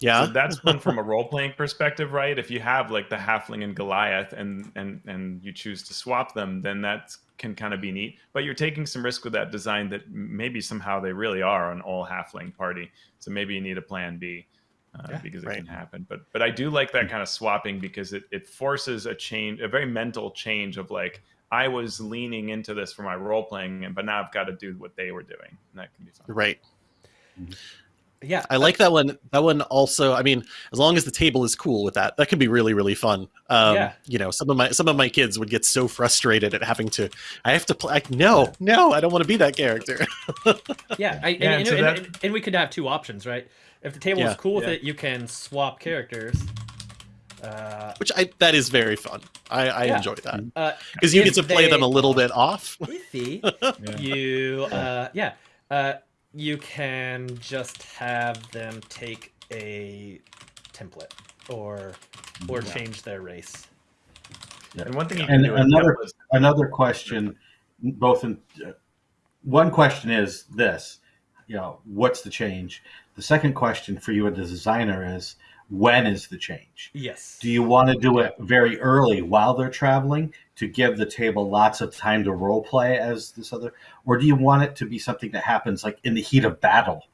Yeah, So that's one from a *laughs* role playing perspective, right? If you have like the halfling and Goliath and and and you choose to swap them, then that can kind of be neat. But you're taking some risk with that design that maybe somehow they really are an all halfling party. So maybe you need a plan B. Uh, Yeah, because it right. can happen, but but I do like that kind of swapping because it, it forces a change, a very mental change of like I was leaning into this for my role playing, and but now I've got to do what they were doing. And that can be fun. right. Yeah. I like that one. That one also. I mean, as long as the table is cool with that, that could be really, really fun. Um, Yeah. You know, some of my some of my kids would get so frustrated at having to. I have to play. Like, no, no, I don't want to be that character. *laughs* Yeah. I, Yeah, and, and so and, that- and, and we could have two options, right? If the table Yeah. is cool with Yeah. it, you can swap characters. Uh, Which I that is very fun. I, I Yeah. enjoy that uh, because you get to play they- them a little bit off. iffy. *laughs* Yeah. you uh yeah uh you can just have them take a template or or Yeah. change their race. And one thing you can And do another- templates- another question both in uh, one question is this you know what's the change? The second question for you as a designer is when is the change? Yes. Do you want to do it very early while they're traveling to give the table lots of time to role play as this other or do you want it to be something that happens like in the heat of battle?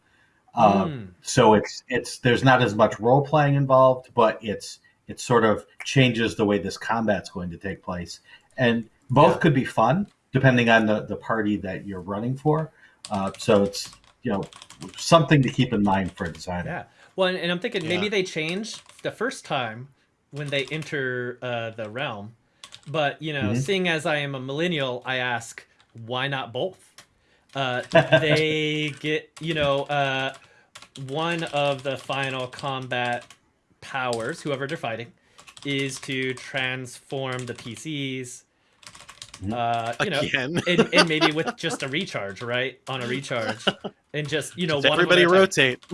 Um, Mm, so it's it's there's not as much role playing involved but it's it sort of changes the way this combat's going to take place. And both Yeah. could be fun depending on the the party that you're running for. Uh, so it's you know something to keep in mind for a designer. Yeah. Well and, and i'm thinking maybe they change the first time when they enter uh the realm but you know Mhm. seeing as i am a millennial i ask why not both uh *laughs* they get you know uh one of the final combat powers whoever they're fighting is to transform the pcs uh you know Again, *laughs* and, and maybe with just a recharge right on a recharge and just you know Just one everybody at a time rotate.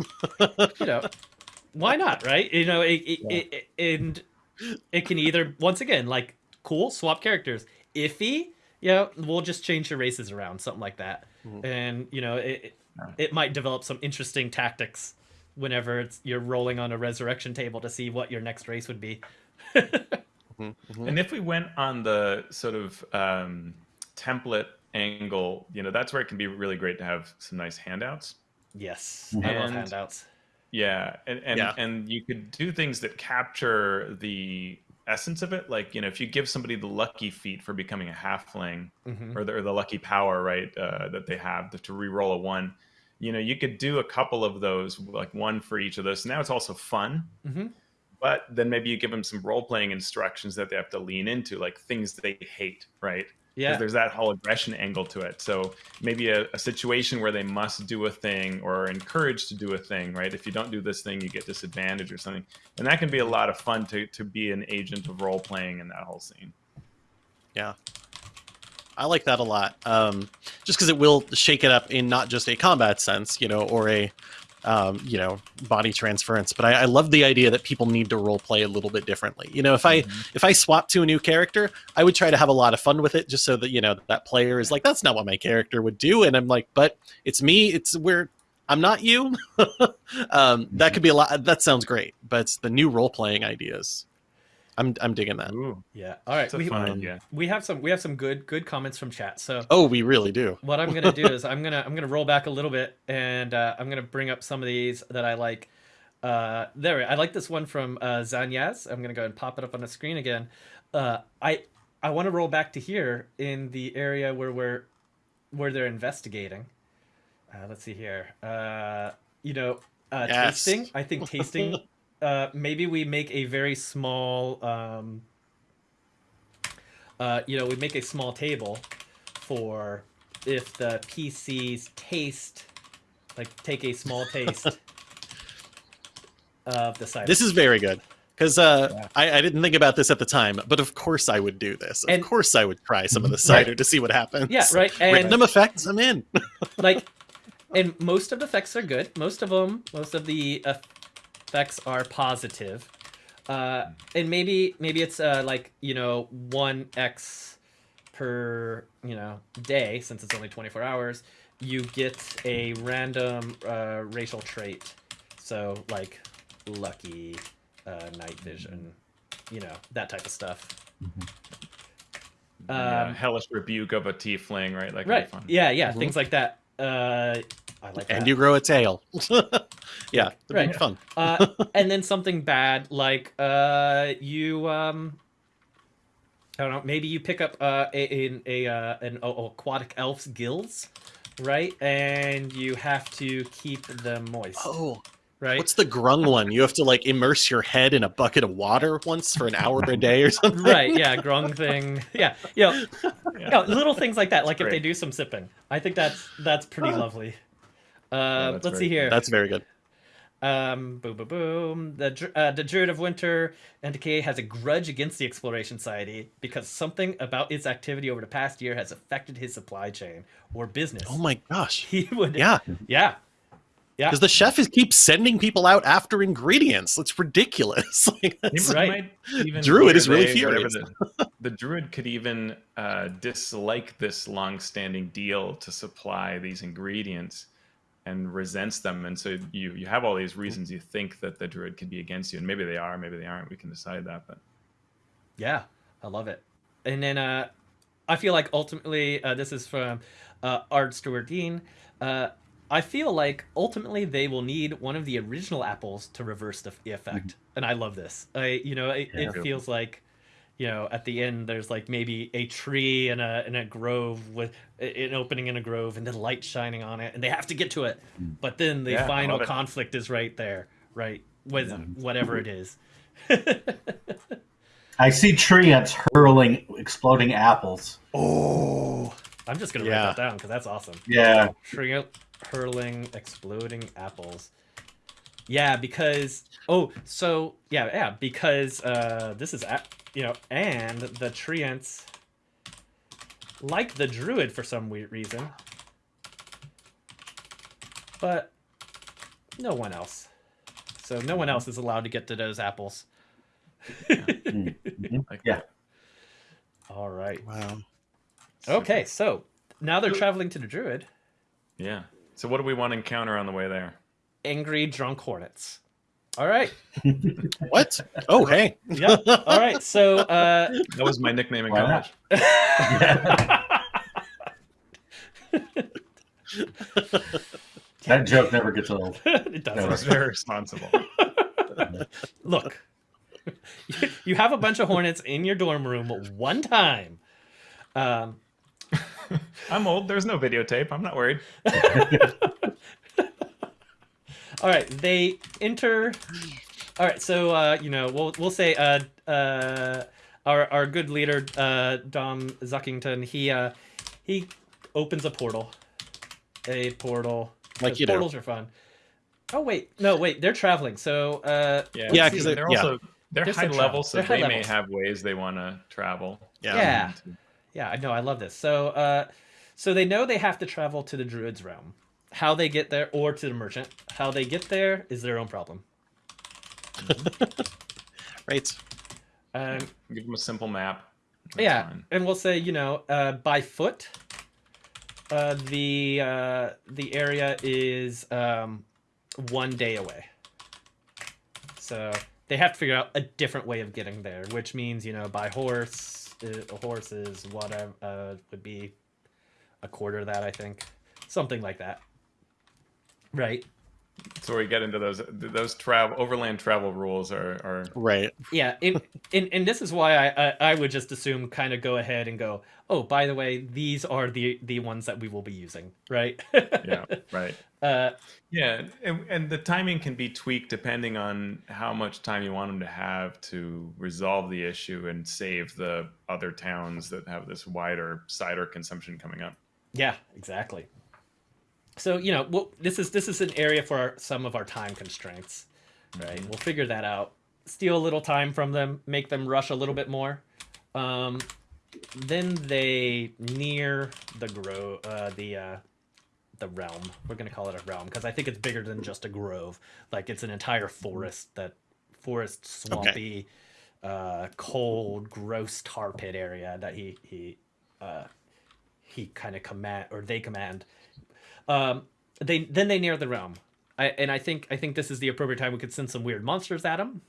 you know, why not, right? You know, it, it, Yeah. it, it- and it can either once again like cool swap characters. Iffy, yeah, we'll just change your races around, something like that, Mhm. and you know, it it- might develop some interesting tactics whenever it's you're rolling on a resurrection table to see what your next race would be. Mhm, mhm. And if we went on the sort of um, template angle, you know, that's where it can be really great to have some nice handouts. yes, I love handouts. Yeah, and and, Yeah. and you could do things that capture the essence of it. Like you know, if you give somebody the lucky feat for becoming a halfling, hmm or the, or the lucky power, right, uh, that they have to re-roll a one. You know, you could do a couple of those, like one for each of those. Now it's also fun, hmm but then maybe you give them some role-playing instructions that they have to lean into, like things they hate, right? Yeah, there's that whole aggression angle to it. So maybe a, a situation where they must do a thing or are encouraged to do a thing, right? If you don't do this thing, you get disadvantage or something, and that can be a lot of fun to to be an agent of role playing in that whole scene. Yeah. I like that a lot. Um, just because it will shake it up in not just a combat sense, you know, or a um, you know body transference, but I, I love the idea that people need to role play a little bit differently. You know, if I if I swap to a new character, I would try to have a lot of fun with it, just so that you know that player is like, that's not what my character would do, and I'm like, but it's me. It's where I'm not you. *laughs* um, that could be a lot. That sounds great, but it's the new role playing ideas. I'm I'm digging that. Ooh, yeah. All right, it's we, fun idea. we have some we have some good good comments from chat. So Oh, we really do. what I'm gonna do *laughs* is I'm gonna I'm gonna roll back a little bit and uh, I'm gonna bring up some of these that I like. Uh, there, I like this one from uh, Zanyaz. I'm gonna go and pop it up on the screen again. Uh, I I want to roll back to here in the area where we're where they're investigating. Uh, let's see here. Uh, you know, uh, Yes. tasting. I think tasting. *laughs* uh, maybe we make a very small. Um, uh, you know, we make a small table for if the PCs taste, like take a small *laughs* taste of the cider. This is very good because uh, Yeah. I, I didn't think about this at the time, but of course I would do this. Of And- course I would try some of the *laughs* cider to see what happens. yeah, right. And Random effects, I'm in. *laughs* like, and most of the effects are good. Most of them, most of the effects are positive. Uh, and maybe maybe it's uh, like you know one x per you know day since it's only 24 hours you get a random uh, racial trait so like lucky uh, night vision you know that type of stuff yeah, Um, hellish rebuke of a tiefling, right? Like right fun. yeah yeah Mhm. things like that uh, i like that and you grow a tail. *laughs* yeah, Right. fun. uh, *laughs* and then something bad like uh, you um, I don't know. Maybe you pick up uh, a, a, a uh, an oh, aquatic elf's gills, right? And you have to keep them moist, Oh, right? what's the grung one? You have to like immerse your head in a bucket of water once for an hour a day or *laughs* something. right? Yeah, grung thing. Yeah, you know, Yeah. you know, little things like that. Like if they do some sipping, I think that's that's pretty lovely. Uh, that's let's see very here. That's very good. Um, boom, boom, boom. The uh, the Druid of Winter and Decay has a grudge against the Exploration Society because something about its activity over the past year has affected his supply chain or business. Oh my gosh. *laughs* He would, Yeah, yeah, yeah. because the chef is keeps sending people out after ingredients. It's ridiculous. *laughs* Like, that's- Right. even Druid where is really they- furious. The, the druid could even uh, dislike this long-standing deal to supply these ingredients and resents them, and so you you have all these reasons you think that the druid could be against you, and maybe they are, maybe they aren't. We can decide that, but Yeah, I love it. And then uh, I feel like ultimately, uh, this is from uh, Art Stewart Dean. Uh, I feel like ultimately they will need one of the original apples to reverse the, the effect, and I love this. I, you know, it, Yeah. it feels like, you know, at the end there's like maybe a tree and a in a grove with an opening in a grove and then light shining on it, and they have to get to it, mm. but then the Yeah, final conflict is right there, right with whatever it is. *laughs* I see treants hurling exploding apples. Oh, I'm just gonna Yeah. write that down because that's awesome. Yeah, Tree hurling exploding apples. Yeah, because oh, so yeah, yeah, because uh, this is a- you know, and the treants like the druid for some weird reason, but no one else. So no one else is allowed to get to those apples. Mhm. like *laughs* Yeah. All right. wow. Okay, so now they're traveling to the druid. yeah. So what do we want to encounter on the way there? Angry drunk hornets. All right. *laughs* What? Oh, hey. Yeah. All right. So uh, That was my nickname in college. not? *laughs* That joke never gets old. *laughs* it doesn't. was very responsible. Look, you have a bunch of hornets in your dorm room one time. Um, I'm old. There's no videotape. I'm not worried. All right, they enter. All right, so uh, you know we'll we'll say uh, uh, our our good leader uh, Dom Zookington he uh, he opens a portal, a portal. Like 'cause you do. portals are fun. Oh wait, no wait, they're traveling. So uh, Yeah, Yeah, let's 'cause see. they- they're yeah. also they're There's high level, so They're high they may levels. have ways they want to travel. Yeah. Yeah. Yeah, I know. I love this. So, uh, so they know they have to travel to the druid's realm. How they get there, or to the merchant, how they get there is their own problem. *laughs* Right. Um, Give them a simple map. That's yeah, fine. and we'll say you know uh, by foot. Uh, the uh, the area is um, one day away. So they have to figure out a different way of getting there, which means you know by horse. uh, A horse is whatever uh, would be a quarter of that, I think, something like that. Right. So we get into those those travel overland travel rules are are Right. Yeah, and, and and this is why I, I I would just assume kind of go ahead and go. Oh, by the way, these are the the ones that we will be using, right? *laughs* yeah right *laughs* Uh, yeah and, and the timing can be tweaked depending on how much time you want them to have to resolve the issue and save the other towns that have this wider cider consumption coming up. yeah, exactly. So you know, well, this is this is an area for our, some of our time constraints, right? We'll figure that out. Steal a little time from them, make them rush a little bit more. Um, then they near the grow uh, the uh, the realm. We're gonna call it a realm because I think it's bigger than just a grove. Like it's an entire forest that forest swampy, uh, cold, gross tar pit area that he he uh, he kind of command or they command. Um, they then they near the realm. I, and I think I think this is the appropriate time we could send some weird monsters at them.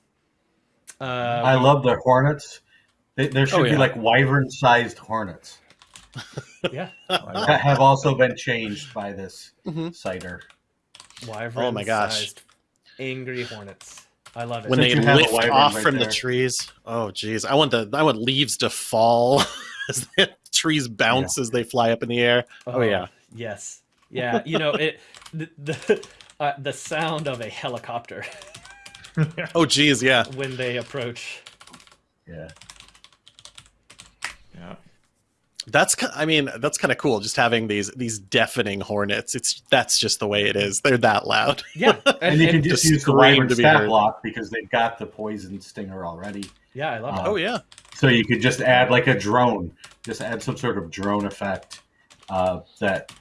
Uh, I love the hornets. They, there should Oh, be like wyvern-sized hornets *laughs* yeah, *laughs* that have also been changed by this Mhm. cider. wyvern. Oh my gosh. angry hornets. I love it. When Since they you have a lift off right from there. the trees. Oh, geez. I want the I want leaves to fall *laughs* as the trees bounce as they fly up in the air. Oh, yeah. Yes. Yeah. You know it. The the, uh, the sound of a helicopter *laughs* Oh, geez. Yeah. when they approach. Yeah. Yeah. That's I mean that's kind of cool. Just having these these deafening hornets. It's that's just the way it is. They're that loud. Yeah. *laughs* And, you can and- just just use the scream wyvern to be stat block because they've got the poison stinger already. yeah, I love it. Uh, Oh yeah. So you could just add like a drone, just add some sort of drone effect uh, that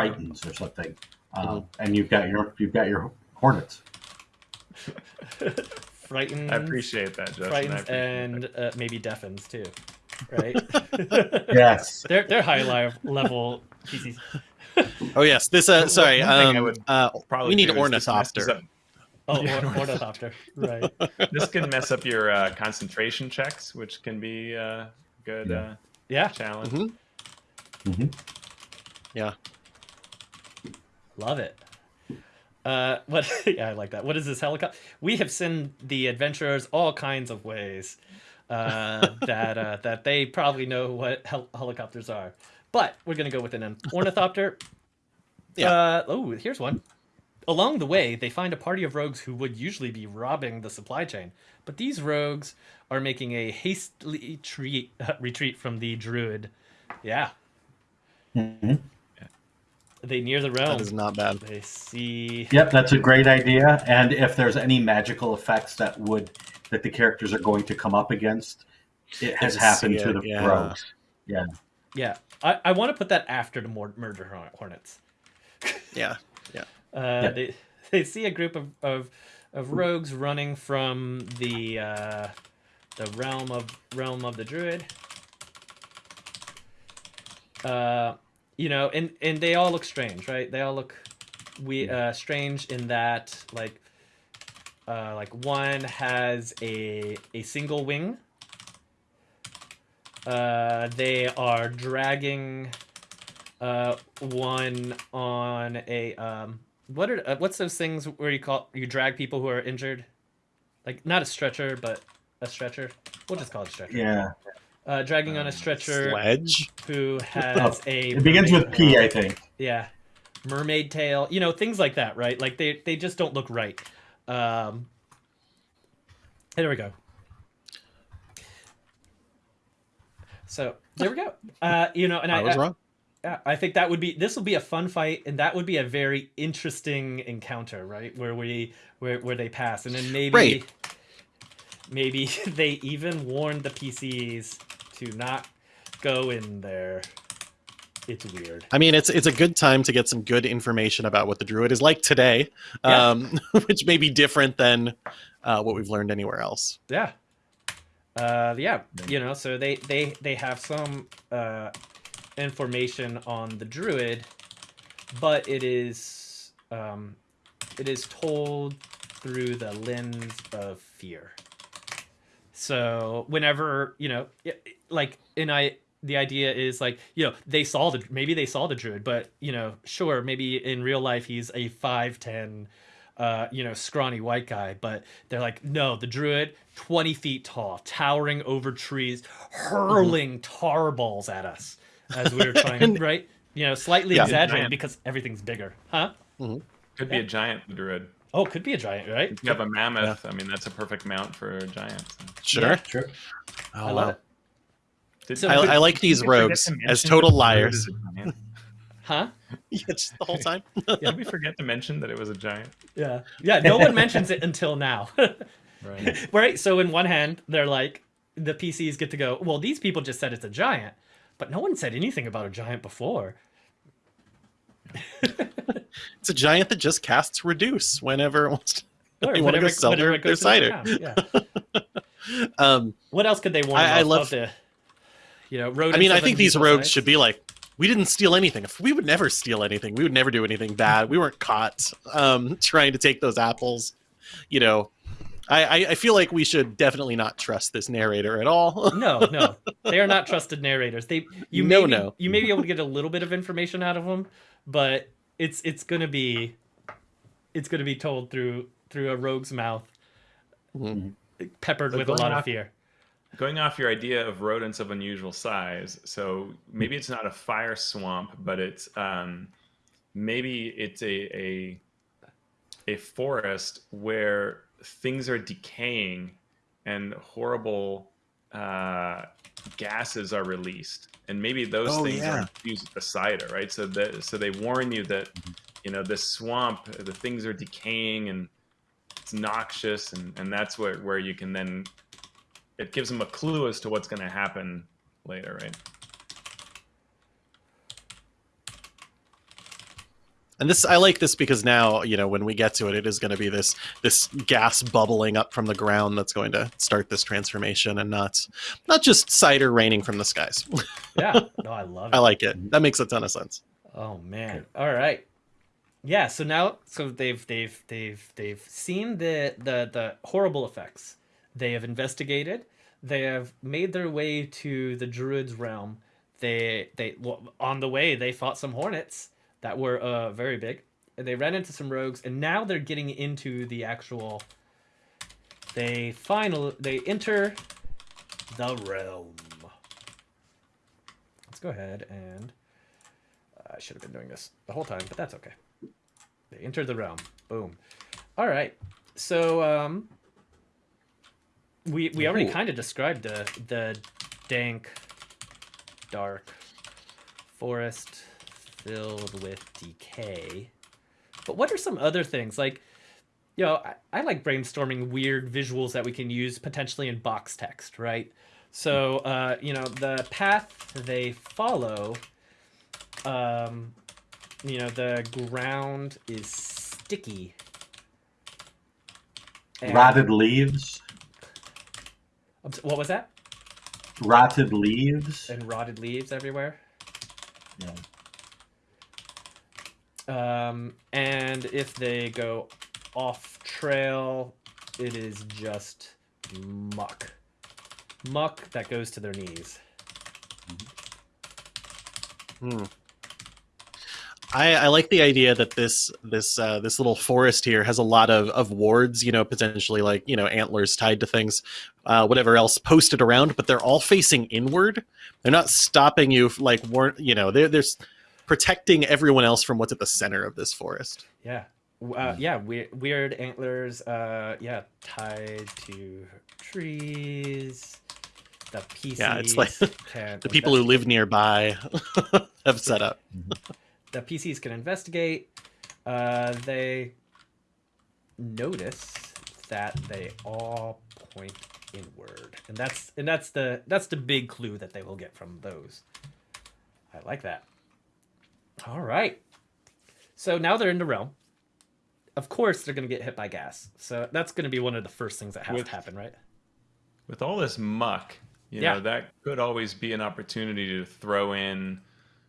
frightens or something, uh, and you've got your you've got your hornets. *laughs* frightens. I appreciate that, Justin. I frightens appreciate and uh, maybe deafens too. Right. *laughs* Yes. *laughs* they're they're high level PCs. Oh yes. This uh sorry. one thing I Um, uh. Probably we need do is this ornithopter. Oh, Yeah, or, ornithopter. ornithopter. Right. This can mess up your uh, concentration checks, which can be uh, good Yeah. uh, Yeah. challenge. Mhm. Mhm. Yeah. Love it. Uh, *laughs* what? Yeah, I like that. What is this helicopter? We have sent the adventurers all kinds of ways uh, *laughs* that uh, that they probably know what hel- helicopters are. But we're gonna go with an ornithopter. Yeah. Uh, oh, here's one. Along the way, they find a party of rogues who would usually be robbing the supply chain, but these rogues are making a hastily treat, *laughs* retreat from the druid. Yeah, Mhm. They near the realm. That is not bad. They see. Yep, that's a great idea. And if there's any magical effects that would that the characters are going to come up against, it has Just happened see to it, the yeah. rogues. Yeah, Yeah. I, I want to put that after the mor- murder hornets. *laughs* Yeah. Uh, They they see a group of, of of rogues running from the uh, the realm of realm of the druid. Uh, you know, and and they all look strange, right? They all look we uh, strange in that like uh, like one has a a single wing. Uh, they are dragging uh, one on a um, what are uh, what's those things where you call you drag people who are injured, like not a stretcher but a stretcher. We'll just call it a stretcher. Yeah. Uh, dragging on a Um, stretcher Sledge. who has a It begins with mermaid- P, I think. yeah. Mermaid tail. You know things like that right? Like they they just don't look right. Um there we go. So there we go. Uh you know and i I was I, wrong. yeah, I think that would be this will be a fun fight and that would be a very interesting encounter right? Where we where, where they pass and then maybe Right. maybe *laughs* they even warned the pcs to not go in there it's weird I mean, it's it's a good time to get some good information about what the druid is like today, Yeah. um, *laughs* which may be different than uh, what we've learned anywhere else. Yeah. Uh, yeah, you know, so they they they have some uh, information on the druid, but it is um, it is told through the lens of fear. So whenever you know, like, and I the idea is like you know they saw the maybe they saw the druid, but you know, sure, maybe in real life he's a five ten uh, you know, scrawny white guy, but they're like, no, the druid, 20 feet tall, towering over trees, hurling tar balls at us as we were *laughs* trying, right? You know, slightly Yeah. exaggerated because everything's bigger. Huh? Could be a giant druid. Oh, could be a giant, right? If you have a mammoth, I mean, that's a perfect mount for a giant. so. Sure. Yeah. Sure. Oh, I love wow. it. Did- So- I, I like these did we forget rogues as total that the druid liars. is a giant? *laughs* Huh? yeah, just the whole time. *laughs* Did we forget to mention that it was a giant? Yeah. Yeah, no one mentions it until now. *laughs* Right. right? So in one hand, they're like, the PCs get to go, well, these people just said it's a giant, but no one said anything about a giant before. It's a giant that just casts reduce whenever it wants to. Or They wanna go whenever- sell their- it goes their to the cider. Yeah. Um, What else could they warn I- I love- of the, you know, rodents I mean, I think these rogues size? should be like, we didn't steal anything. If we would never steal anything, we would never do anything bad. We weren't caught um, *laughs* trying to take those apples. You know, I, I, I feel like we should definitely not trust this narrator at all. *laughs* No, no, they are not trusted narrators. They, you No, may be, no. you may be able to get a little bit of information out of them, but it's it's gonna be, it's gonna be told through through a rogue's mouth, Mhm. peppered So with a going lot of off- fear. Going off your idea of rodents of unusual size, so maybe it's not a fire swamp, but it's um, maybe it's a, a a forest where things are decaying and horrible uh, gases are released, and maybe those Oh, things yeah. are with the cider, right? So that so they warn you that you know this swamp, the things are decaying and it's noxious, and and that's where where you can then it gives them a clue as to what's going to happen later, right? And this, I like this because now, you know, when we get to it, it is going to be this this gas bubbling up from the ground that's going to start this transformation, and not not just cider raining from the skies. *laughs* Yeah, no, I love it. I like it. That makes a ton of sense. Oh man. All right. Yeah, so now so they've they've they've they've seen the the the horrible effects. They have investigated. They have made their way to the druid's realm. They they well, on the way they fought some hornets that were uh very big. And they ran into some rogues and now they're getting into the actual they final they enter the realm. Let's go ahead and I should have been doing this the whole time, but that's okay. They enter the realm. Boom. All right. So um, we we already kind of described the the dank, dark forest filled with decay. But what are some other things like? You know, I, I like brainstorming weird visuals that we can use potentially in box text, right? So, uh, you know, the path they follow um, you know, the ground is sticky. And- Rotted leaves. I'm s- What was that? Rotted leaves. And rotted leaves everywhere. Yeah. Um, and if they go off trail, it is just muck. Muck that goes to their knees. Hmm. I, I like the idea that this this uh, this little forest here has a lot of, of wards, you know, potentially like you know antlers tied to things, uh, whatever else posted around, but they're all facing inward. They're not stopping you, like weren't you know? They're they're protecting everyone else from what's at the center of this forest. Yeah. Uh, yeah, weird, weird antlers. Uh, yeah, tied to trees. The PCs Yeah, it's like can *laughs* The people who live nearby *laughs* have set up. The PCs can investigate. Uh, they notice that they all point inward, and that's and that's the that's the big clue that they will get from those. I like that. All right. So now they're in the realm. Of course, they're going to get hit by gas. So that's going to be one of the first things that has With- to happen, right? With all this muck, you Yeah. know, that could always be an opportunity to throw in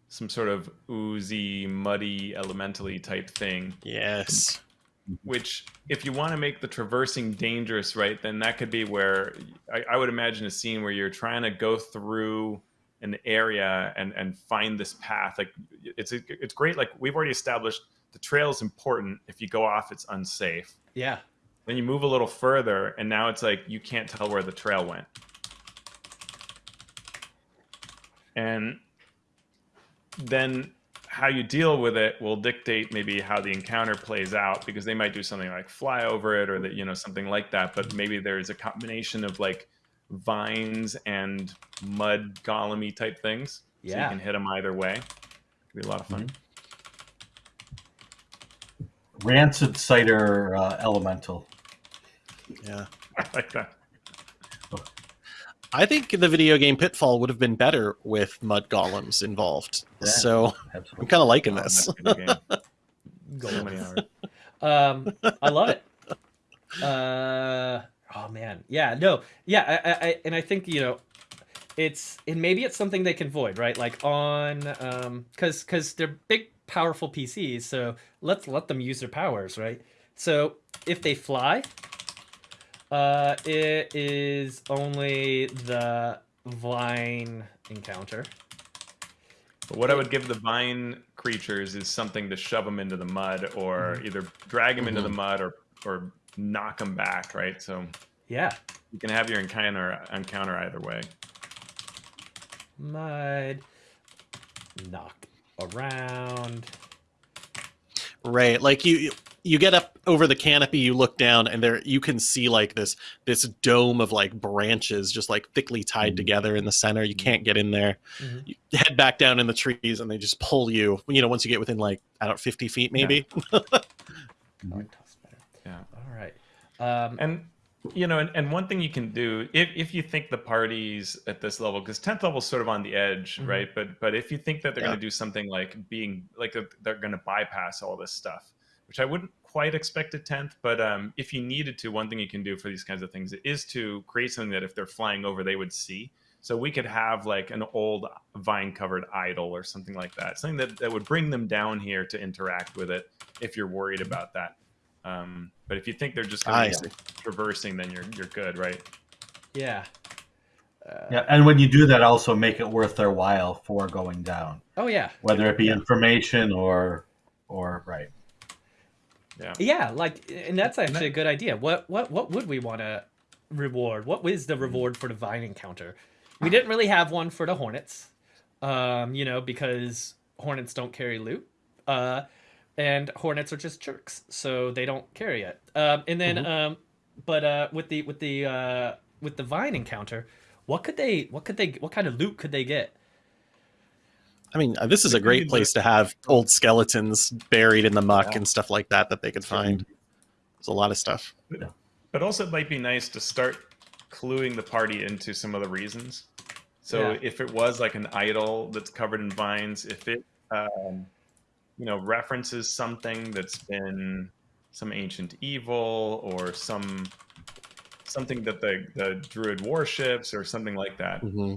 some sort of oozy, muddy, elementally type thing. Yes. Which, if you want to make the traversing dangerous, right, then that could be where I, I would imagine a scene where you're trying to go through an area and and find this path. Like it's it's great. Like we've already established, the trail is important. If you go off, it's unsafe. Yeah. Then you move a little further, and now it's like you can't tell where the trail went. And then how you deal with it will dictate maybe how the encounter plays out because they might do something like fly over it or that you know something like that but maybe there's a combination of like vines and mud golemy type things so Yeah. you can hit them either way Could be a lot of fun Rancid cider uh, elemental. Yeah. *laughs* i like that I think the video game Pitfall would have been better with mud golems involved. Yeah. So I'm kind of liking Oh, this. that's a good game. so Gold. many hours Um, I love it. Uh, oh man, yeah, no, yeah, I, I, I, and I think you know, it's and maybe it's something they can void, right? Like on, um, because because they're big, powerful PCs, so let's let them use their powers, right? So if they fly, uh, it is only the vine encounter. But what I would give the vine creatures is something to shove them into the mud, or either drag them into the mud, or or knock them back. Right. So Yeah, you can have your encounter encounter either way. mud, knock around. Right, like you you get up over the canopy, you look down, and there you can see like this this dome of like branches just like thickly tied Mhm. together in the center. You can't get in there. Mhm. You head back down in the trees, and they just pull you. You know, once you get within like I don't know, fifty feet maybe. *laughs* Dark toss better. Yeah. All right. Um, And you know, and, and one thing you can do if, if you think the parties at this level, because tenth level is sort of on the edge, Mhm. right? But but if you think that they're Yeah. going to do something like being like a, they're going to bypass all this stuff, which I wouldn't quite expect a tenth, but um, if you needed to, one thing you can do for these kinds of things is to create something that if they're flying over, they would see. So we could have like an old vine covered idol or something like that, something that, that would bring them down here to interact with it if you're worried about that. Um, but if you think they're just going I to be traversing, then you're you're good, right? yeah. Uh, Yeah, and when you do that, also make it worth their while for going down, Oh yeah. whether it be information or or right. Yeah. Yeah. Like, and that's actually a good idea. What what what would we want to reward? What is the reward for the vine encounter? We didn't really have one for the hornets, um, you know, because hornets don't carry loot, uh, and hornets are just jerks, so they don't carry it. Um, and then, um, but uh, with the with the uh, with the vine encounter, what could they? What could they? What kind of loot could they get? I mean, uh, this is a great place to have old skeletons buried in the muck and stuff like that that they could find. There's a lot of stuff. But also, it might be nice to start cluing the party into some of the reasons. So Yeah. if it was like an idol that's covered in vines, if it um, you know references something that's been some ancient evil or some something that the the druid worships or something like that, hmm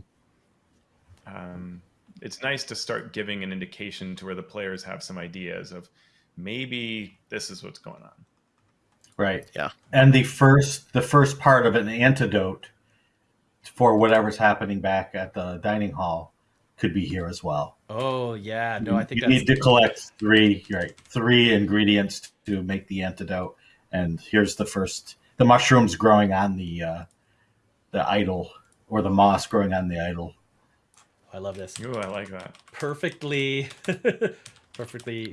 um, it's nice to start giving an indication to where the players have some ideas of maybe this is what's going on. Right. Yeah. And the first the first part of an antidote for whatever's happening back at the dining hall could be here as well. Oh yeah, no, I think you that's need to collect three right three ingredients to make the antidote, and here's the first the mushrooms growing on the uh, the idol or the moss growing on the idol. I love this. Ooh, I like that. Perfectly, *laughs* perfectly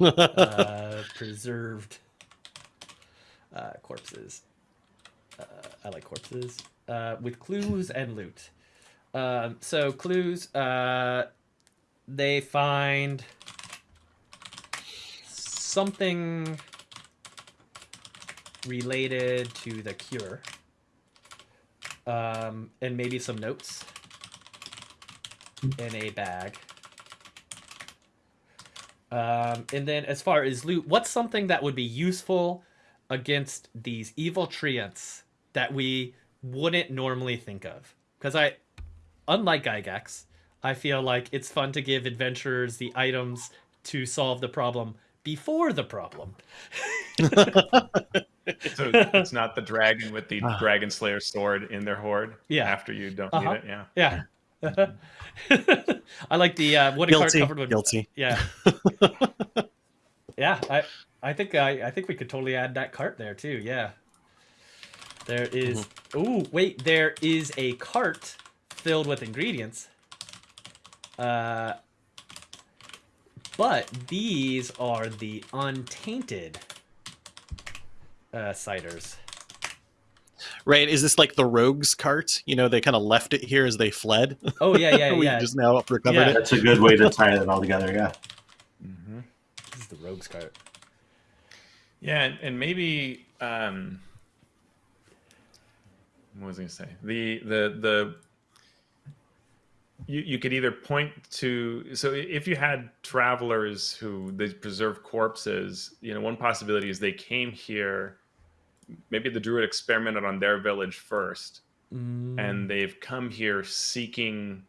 uh, *laughs* preserved uh, corpses. Uh, I like corpses uh, with clues and loot. Um, so clues, uh, they find something related to the cure, um, and maybe some notes in a bag. Um, and then as far as loot, what's something that would be useful against these evil treants that we wouldn't normally think of? Because I, unlike Gygax, I feel like it's fun to give adventurers the items to solve the problem before the problem. *laughs* So it's not the dragon with the Ah. dragon slayer sword in their hoard Yeah. after you don't Uh-huh. need it. Yeah. Yeah. *laughs* I like the uh, wooden cart Guilty. covered with Guilty. Yeah. *laughs* yeah, I I think I I think we could totally add that cart there too. Yeah. There is Oh, wait, there is a cart filled with ingredients. Uh but these are the untainted uh ciders. Right? Is this like the rogues cart? You know, they kind of left it here as they fled. Oh yeah, yeah, *laughs* we yeah. just now recovered Yeah. it. That's a good way to *laughs* tie it all together. Yeah. Mm -hmm. This is the rogue's cart. Yeah, and, and maybe um, what was I going to say? The the the you, you could either point to so if you had travelers who they preserve corpses, you know, one possibility is they came here. Maybe the druid experimented on their village first, Mm, and they've come here seeking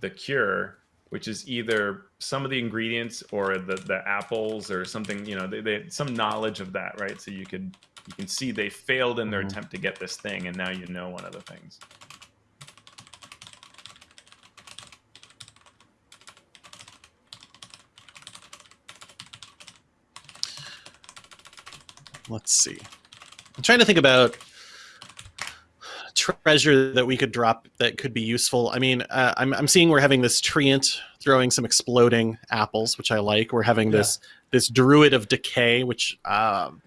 the cure which is either some of the ingredients or the, the apples or something you know they, they some knowledge of that right so you could you can see they failed in their Mhm. attempt to get this thing and now you know one of the things Let's see. I'm trying to think about treasure that we could drop that could be useful. I mean, uh, I'm, I'm seeing we're having this treant throwing some exploding apples, which I like. We're having Yeah. this this druid of decay, which um,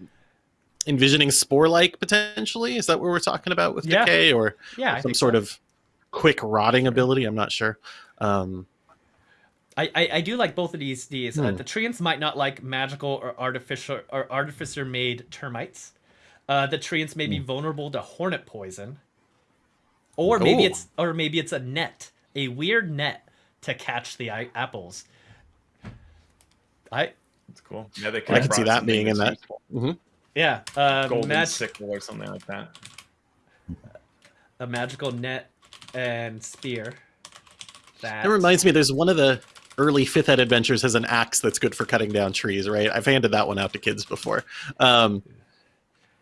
envisioning spore like potentially. Is that what we're talking about with Yeah. decay, or yeah, some sort so. of quick rotting ability? I'm not sure. Um, I, I, I do like both of these. These uh, Hmm. the treants might not like magical or artificial or artificer made termites. Uh, the treants may Hmm. be vulnerable to hornet poison, or maybe Ooh. it's or maybe it's a net, a weird net to catch the i- apples. I it's cool yeah they I have could see that being in that's that. useful. yeah, uh, golden mag- sickle or something like that a magical net and spear. That That reminds me, there's one of the early fifth ed adventures has an axe that's good for cutting down trees, right? I've handed that one out to kids before. Um,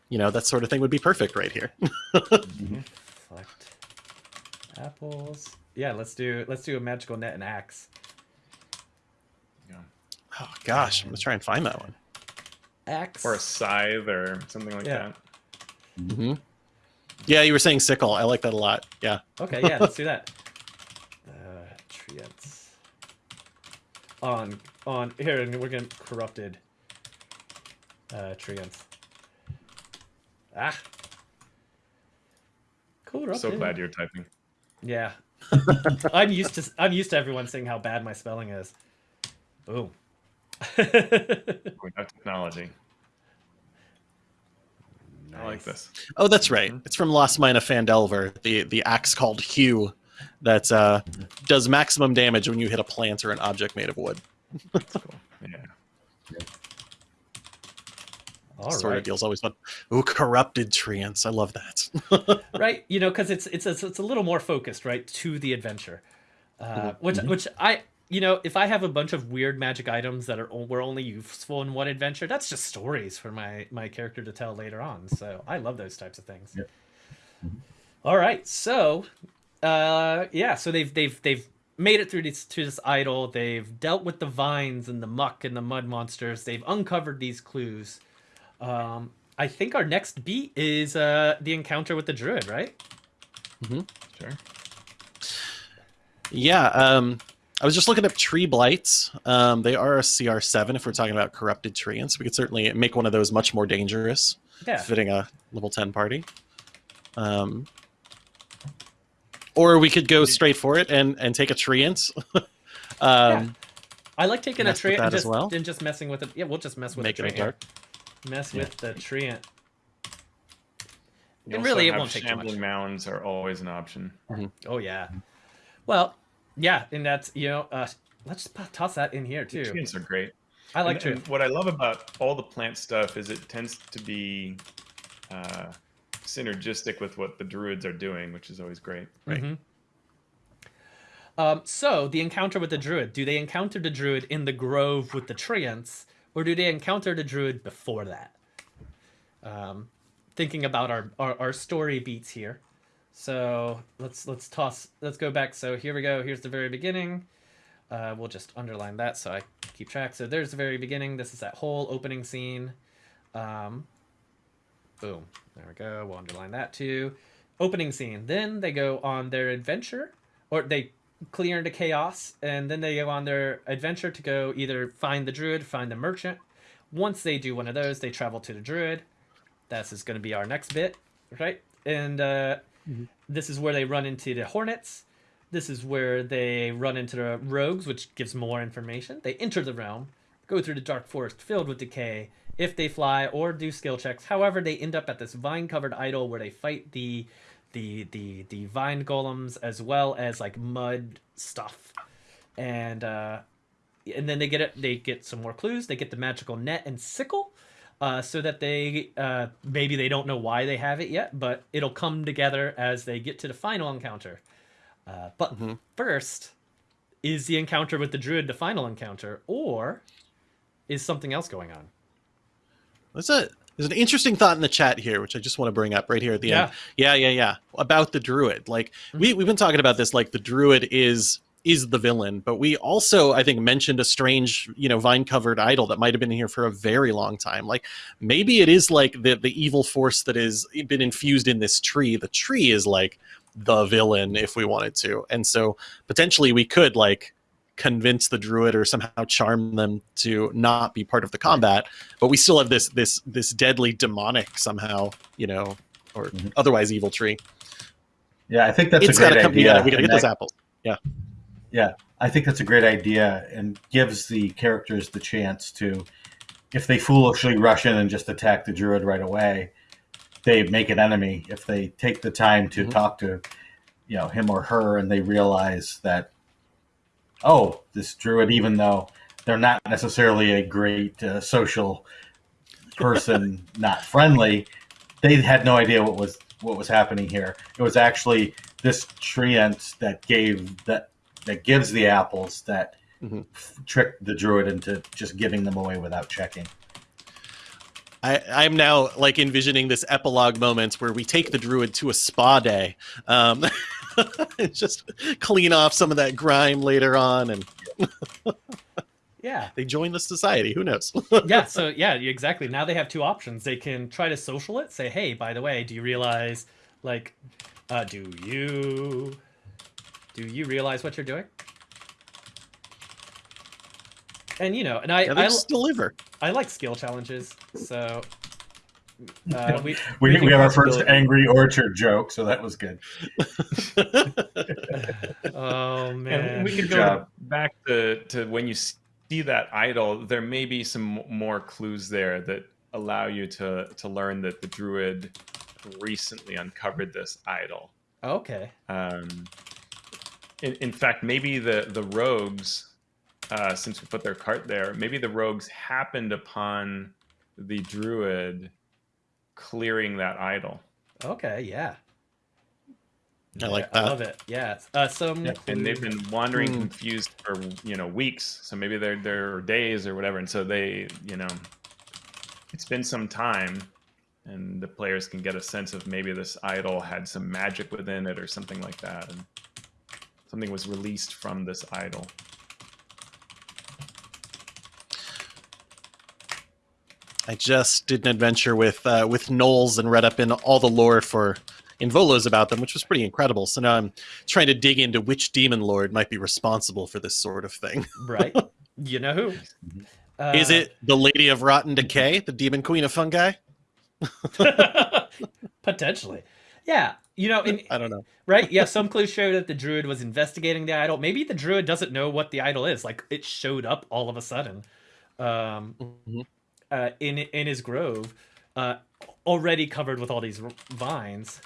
you know, that sort of thing would be perfect right here. *laughs* Collect apples. Yeah, let's do let's do a magical net and axe. yeah. Oh gosh, I'm gonna try and find that one. Axe. or a scythe or something like Yeah. that hmm Yeah, you were saying sickle. I like that a lot. Yeah. Okay, yeah, let's do that. *laughs* Uh, treants. On on here, and we're getting corrupted. Uh, treants. Ah. Corrupted. so glad you're typing Yeah. *laughs* I'm used to I'm used to everyone saying how bad my spelling is. Boom. *laughs* we have technology i like this Oh, that's right. Mhm. It's from Lost Mine of Phandelver, the the axe called Hew, that uh, does maximum damage when you hit a plant or an object made of wood. That's *laughs* cool yeah All sort right. of deal's always fun. Ooh, corrupted treants. I love that. *laughs* right you know because it's, it's it's it's a little more focused right to the adventure uh, which Mhm. which I you know if I have a bunch of weird magic items that are were only useful in one adventure, that's just stories for my my character to tell later on. So I love those types of things. Yep. All right, so uh, yeah, so they've they've they've made it through this to this idol. They've dealt with the vines and the muck and the mud monsters. They've uncovered these clues. Um, I think our next beat is uh, the encounter with the druid, right? Mm-hmm. Sure. Yeah, um, I was just looking up tree blights. Um, they are a CR7 if we're talking about corrupted treants. We could certainly make one of those much more dangerous, Yeah. fitting a level 10 party. Um, or we could go straight for it and, and take a treant. *laughs* um, I like taking a tree with and as just well? and just messing with it. Yeah, we'll just mess with Make the it a tree. dark. Mess Yeah. with the treant. And really, it won't take too much. shambling mounds are always an option. Oh yeah. Well, yeah, and that's you know, uh, let's toss that in here too. Treants are great. I like and, and what I love about all the plant stuff is it tends to be uh, synergistic with what the druids are doing, which is always great. Right. Mhm. Um, so the encounter with the druid. Do they encounter the druid in the grove with the treants, or do they encounter the druid before that? Um, thinking about our, our our story beats here. So let's let's toss let's go back. So here we go. Here's the very beginning. Uh, we'll just underline that so I keep track. So there's the very beginning. This is that whole opening scene. Um, boom. There we go. We'll underline that too. Opening scene. Then they go on their adventure, or they clear into chaos, and then they go on their adventure to go either find the druid, find the merchant. Once they do one of those, they travel to the druid. This is going to be our next bit, right? And uh, this is where they run into the hornets. This is where they run into the rogues, which gives more information. They enter the realm, go through the dark forest filled with decay. If they fly or do skill checks, however, they end up at this vine-covered idol where they fight the the the the vine golems as well as like mud stuff, and uh, and then they get it. They get some more clues. They get the magical net and sickle. Uh, so that they uh, maybe they don't know why they have it yet, but it'll come together as they get to the final encounter. Uh, but Mhm. first, is the encounter with the druid the final encounter, or is something else going on? There's a there's an interesting thought in the chat here, which I just want to bring up right here at the end. Yeah, yeah, yeah. About the druid. Like we mm-hmm. we've been talking about this. Like the druid is is the villain, but we also I think mentioned a strange you know vine covered idol that might have been here for a very long time. Like maybe it is like the the evil force that has been infused in this tree. The tree is like the villain if we wanted to, and so potentially we could like convince the druid or somehow charm them to not be part of the combat but we still have this this this deadly demonic somehow you know or Mhm. otherwise evil tree Yeah, I think that's it's a great come idea. we gotta get those apples Yeah, yeah I think that's a great idea and gives the characters the chance to, if they foolishly rush in and just attack the druid right away, they make an enemy. If they take the time to Mhm. talk to, you know, him or her, and they realize that, oh, this druid, even though they're not necessarily a great uh, social person, *laughs* not friendly, they had no idea what was what was happening here. It was actually this treant that gave that that gives the apples that Mhm. f- tricked the druid into just giving them away without checking. I, I'm now like envisioning this epilogue moment where we take the druid to a spa day, um, *laughs* *laughs* just clean off some of that grime later on, and *laughs* Yeah. they join the society. Who knows? *laughs* yeah so yeah exactly now they have two options they can try to social it say hey by the way do you realize like uh do you do you realize what you're doing and you know and i yeah, I, deliver. I like skill challenges so uh, we, We, we have our first angry orchard joke, so that was good. *laughs* oh man And we could go job. back to, to when you see that idol, there may be some more clues there that allow you to, to learn that the druid recently uncovered this idol. okay Um, in, in fact, maybe the, the rogues, uh, since we put their cart there, maybe the rogues happened upon the druid clearing that idol. okay yeah I like I that. love it. Yeah. Uh, some Yeah, and they've been wandering Hmm. confused for you know weeks so maybe they're they're days or whatever and so they you know it's been some time and the players can get a sense of maybe this idol had some magic within it or something like that and something was released from this idol I just did an adventure with uh, with Knowles and read up in all the lore for Involos about them, which was pretty incredible. So now I'm trying to dig into which demon lord might be responsible for this sort of thing. right. *laughs* You know who? Uh, Is it the Lady of Rotten Decay, the demon queen of fungi? *laughs* potentially? Yeah. You know, and, *laughs* I don't know. right? Yeah. Some clues show that the druid was investigating the idol. Maybe the druid doesn't know what the idol is. Like it showed up all of a sudden, um, Mhm. Uh, in in his grove, uh, already covered with all these vines.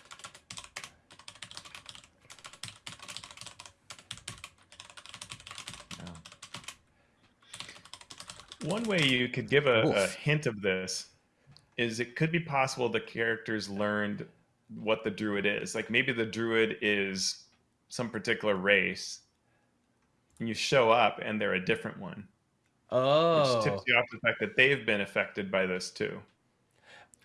One way you could give a, a hint of this is it could be possible the characters learned what the druid is. Like maybe the druid is some particular race, and you show up and they're a different one, Oh, which tips you off the fact that they've been affected by this too.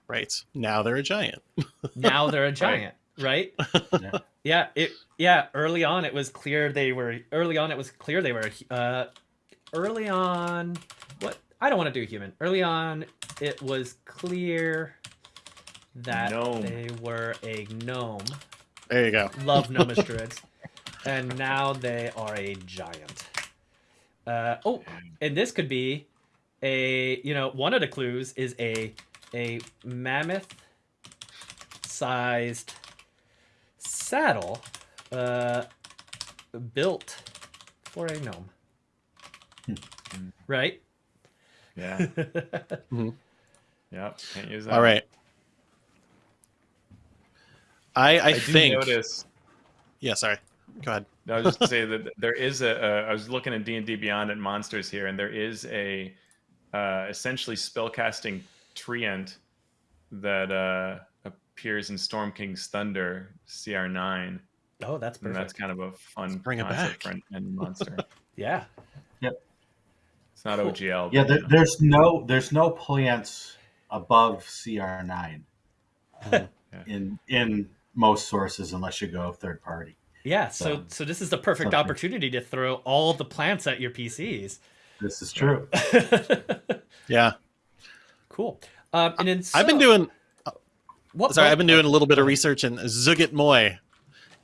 Right now they're a giant. *laughs* now they're a giant, right? *laughs* Yeah. yeah, it yeah, early on it was clear they were early on it was clear they were uh early on what I don't want to do human. Early on it was clear that Gnome. they were a gnome. There you go. Love *laughs* gnomish druids. And now they are a giant. Uh oh, and this could be a you know, one of the clues is a a mammoth sized saddle uh, built for a gnome. Right? Yeah, *laughs* yeah. Can't use that. All right. I I, I, do think. notice. Yeah, sorry. Go ahead. No, I was just to say that there is a. a I was looking at D and D Beyond at monsters here, and there is a uh, essentially spellcasting treant that uh, appears in Storm King's Thunder CR nine, oh, that's and perfect. that's kind of a fun bring it concept back. for an monster. *laughs* Yeah. Yep. It's not Cool. OGL. Yeah, there, there's no there's no plants above CR9 Mhm. in in most sources unless you go third party. Yeah. So So- so this is the perfect something. opportunity to throw all the plants at your PCs. This is true. *laughs* Yeah, cool. Um, and then I've been so- doing. what, Sorry, what- I've been doing a little bit of research, and Zuggtmoy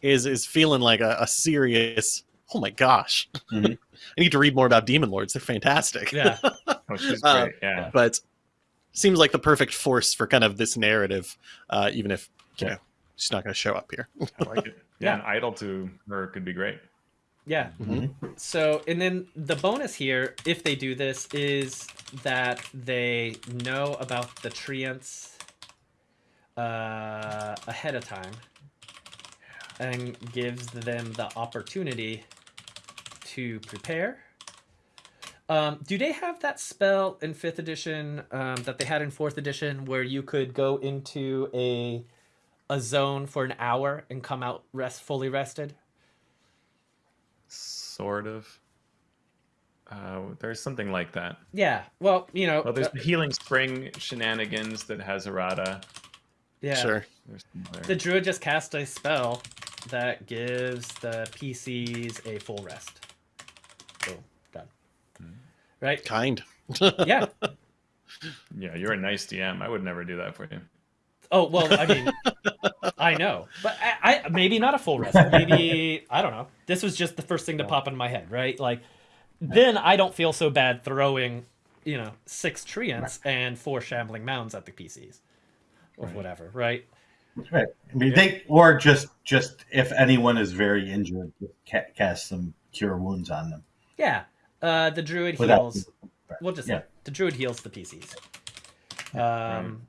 is is feeling like a, a serious. Oh my gosh! Mhm. *laughs* I need to read more about demon lords. They're fantastic. Yeah. *laughs* Oh, she's Uh, great. yeah. but seems like the perfect force for kind of this narrative, uh, even if you Yeah. know she's not going to show up here. I like it. Yeah, Yeah. an idol to her could be great. Yeah. Mhm. So, and then the bonus here, if they do this, is that they know about the treants uh, ahead of time and gives them the opportunity to prepare. Um, do they have that spell in fifth edition um, that they had in fourth edition where you could go into a a zone for an hour and come out rest fully rested? Sort of. Uh, there's something like that. Yeah. Well, you know. Well, there's uh, the healing spring shenanigans that has errata. yeah. Sure. There's some other- The druid just cast a spell that gives the PCs a full rest. Boom. Done. Right? Kind. *laughs* Yeah. Yeah, you're a nice DM. I would never do that for you. Oh well, I mean, *laughs* *laughs* I know, but I, I maybe not a full rest. Maybe I don't know. This was just the first thing to pop in my head, right? Like, then I don't feel so bad throwing, you know, six treants and four shambling mounds at the PCs, or Right. whatever, right? Right. I mean, they or just just if anyone is very injured, cast some cure wounds on them. Yeah. Uh, the druid Without- heals. We'll just Yeah. say the druid heals the PCs. Um,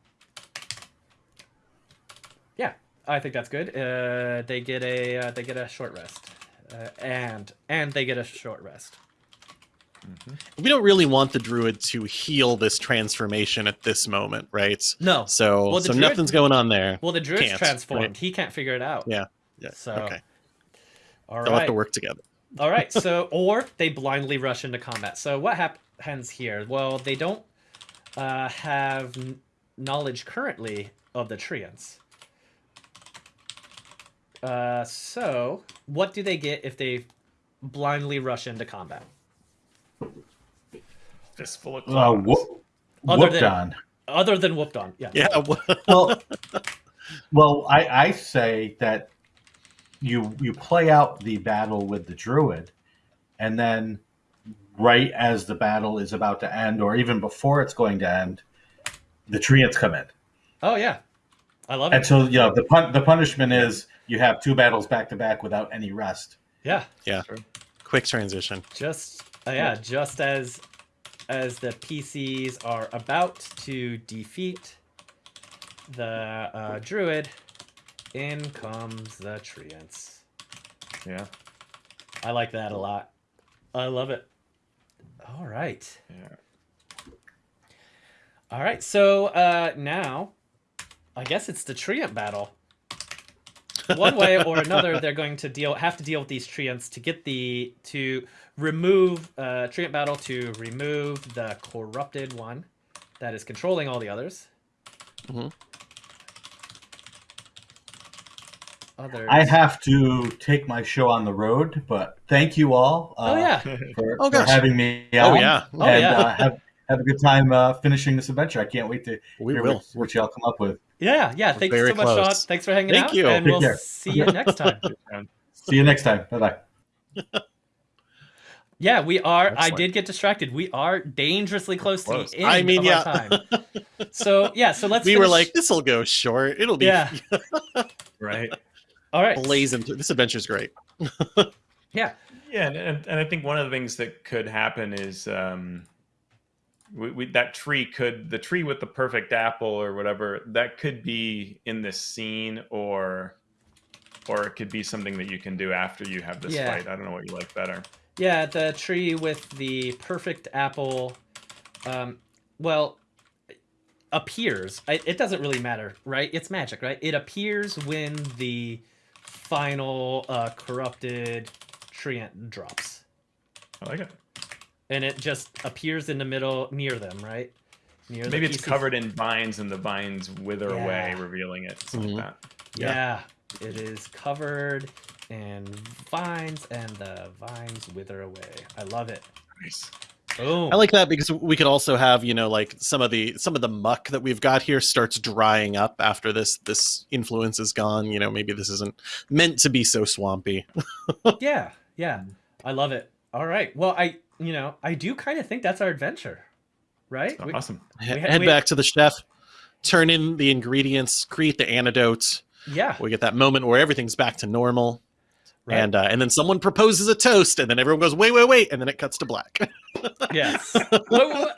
yeah, I think that's good. Uh, they get a uh, they get a short rest, uh, and and they get a short rest. We don't really want the druid to heal this transformation at this moment, right? No. So, Well, so druid- nothing's going on there. Well, the druid's Can't, transformed. right. He can't figure it out. Yeah. Yeah. So, okay. all They'll have to work together. All right. *laughs* So, or they blindly rush into combat. So, what happens here? Well, they don't uh, have knowledge currently of the Treants. Uh, so, what do they get if they blindly rush into combat? Fistful of Uh, whoop, Other whooped than- on. Other than whooped on, yeah. Yeah. *laughs* well, well, I, I say that you you play out the battle with the druid, and then right as the battle is about to end, or even before it's going to end, the treants come in, Oh yeah, I love and it. so you know the pun- the punishment is you have two battles back to back without any rest. Yeah, Yeah. Quick transition. just uh, yeah, just as as the PCs are about to defeat the uh, druid, in comes the treants. Yeah. I like that a lot. I love it. All right. Yeah. All right. So uh, now, I guess it's the treant battle. One way or another, *laughs* they're going to deal have to deal with these treants to get the to remove uh, treant battle to remove the corrupted one that is controlling all the others. Mhm. Others. I have to take my show on the road, but thank you all uh, Oh yeah. *laughs* for, Oh, for having me. Oh on. yeah. Oh, and yeah. uh, have have a good time uh, finishing this adventure. I can't wait to We hear will. what, what y'all come up with. Yeah, yeah. Thank you very so much, Sean. Thanks for hanging Thank out. you. And Take we'll care. see you next time. *laughs* See you next time. Bye bye. *laughs* Yeah, we are. I did get distracted. We are dangerously close, Close. to the end I mean, of yeah. our time. *laughs* So yeah, so let's. we were like, this will go short. It'll be yeah. Right. All right. blazing. through- This adventure's great. Yeah. Yeah, and, and, and I think one of the things that could happen is um, we, we, that tree could the tree with the perfect apple or whatever that could be in this scene or or it could be something that you can do after you have this Yeah. fight. I don't know what you like better. Yeah, the tree with the perfect apple. Um, well, appears. I, it doesn't really matter, right? It's magic, right? It appears when the final uh, corrupted treant drops. I like it. And it just appears in the middle near them, right? Near the Maybe it's PC. covered in vines and the vines wither away, revealing it. Something Mhm. like that. Yeah. it is covered in vines, and the vines wither away. I love it. Nice. Boom. I like that because we could also have, you know, like some of the some of the muck that we've got here starts drying up after this this influence is gone. You know, maybe this isn't meant to be so swampy. *laughs* yeah, yeah. I love it. All right. Well, I, you know, I do kind of think that's our adventure, right? We- Awesome. He- had- Head we- back to the chef, turn in the ingredients, create the antidote. yeah. We get that moment where everything's back to normal, Right. and uh, and then someone proposes a toast, and then everyone goes, wait, wait, wait, and then it cuts to black. yes. What- what-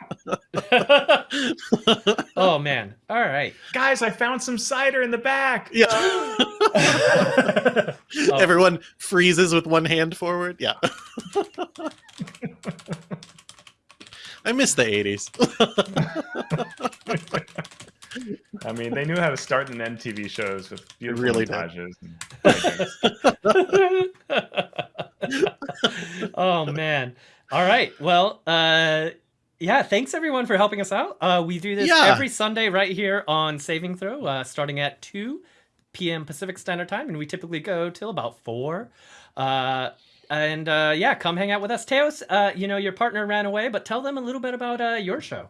oh man. All right. Guys, I found some cider in the back. yeah. *laughs* Oh. Everyone freezes with one hand forward. Yeah. *laughs* I miss the 80s. *laughs* I mean, they knew how to start and end TV shows with beautiful really did. montages. and *laughs* oh man. All right. Well, uh yeah, thanks everyone for helping us out. Uh we do this Yeah. every Sunday right here on Saving Throw, uh starting at 2 p.m. Pacific Standard Time and we typically go till about 4. Uh and uh yeah, come hang out with us. Teos, uh you know your partner ran away, but tell them a little bit about uh your show.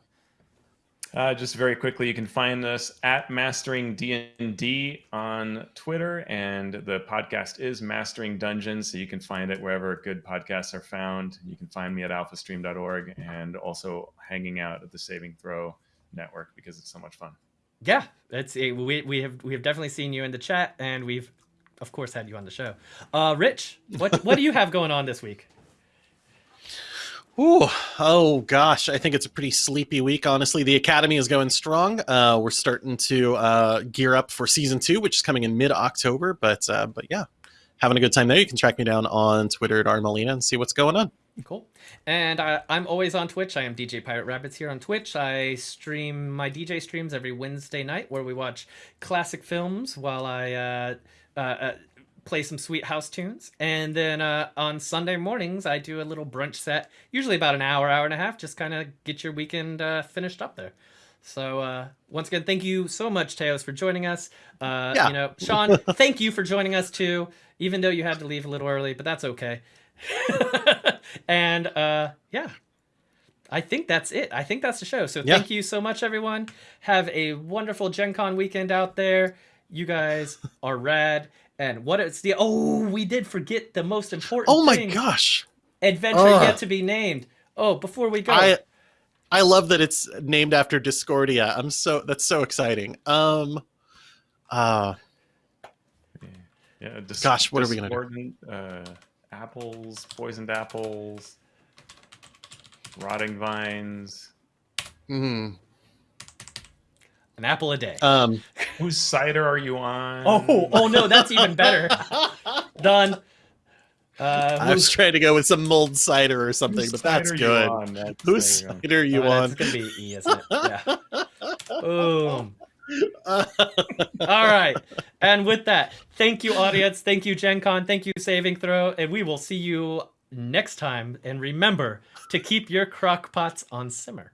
Uh, just very quickly, you can find us at Mastering D&D on Twitter, and the podcast is Mastering Dungeons, so you can find it wherever good podcasts are found. You can find me at alphastream.org and also hanging out at the Saving Throw Network because it's so much fun. Yeah, it's we we have we have definitely seen you in the chat and we've of course had you on the show. Uh Rich, what what do you have going on this week? Ooh, oh gosh, I think it's a pretty sleepy week. Honestly, the academy is going strong. Uh, we're starting to uh, gear up for season two, which is coming in mid October. But uh, but yeah, having a good time there. You can track me down on Twitter at Armalina and see what's going on. Cool. And I, I'm always on Twitch. I am DJ Pirate Rabbits here on Twitch. I stream my DJ streams every Wednesday night where we watch classic films while I uh, uh, uh, play some sweet house tunes, and then uh, on Sunday mornings I do a little brunch set, usually about an hour, hour and a half, just kind of get your weekend uh, finished up there. So uh, once again, thank you so much, Teos, for joining us. Uh, Yeah. You know, Sean, *laughs* thank you for joining us too, even though you had to leave a little early, but that's okay. *laughs* and uh, yeah, I think that's it. I think that's the show. So Yeah. thank you so much, everyone. Have a wonderful Gen Con weekend out there. You guys are rad. And what is the oh, we did forget the most important Oh my thing. gosh. Adventure Ugh. yet to be named. Oh, before we go. I I love that it's named after Discordia. I'm so that's so exciting. Um uh Yeah. Dis- Gosh, what are we gonna do? Uh, apples, poisoned apples, rotting vines. mm, an apple a day. um Whose cider are you on? oh, oh no, that's even better. *laughs* Done. Uh, I was trying to go with some mulled cider or something, but that's good. on? That's- *laughs* Whose there cider are you uh, on? It's gonna be E, isn't it? Yeah. *laughs* Boom. All right. And with that, thank you, audience. Thank you, Gen Con. Thank you, Saving Throw. And we will see you next time. And remember to keep your crock pots on simmer.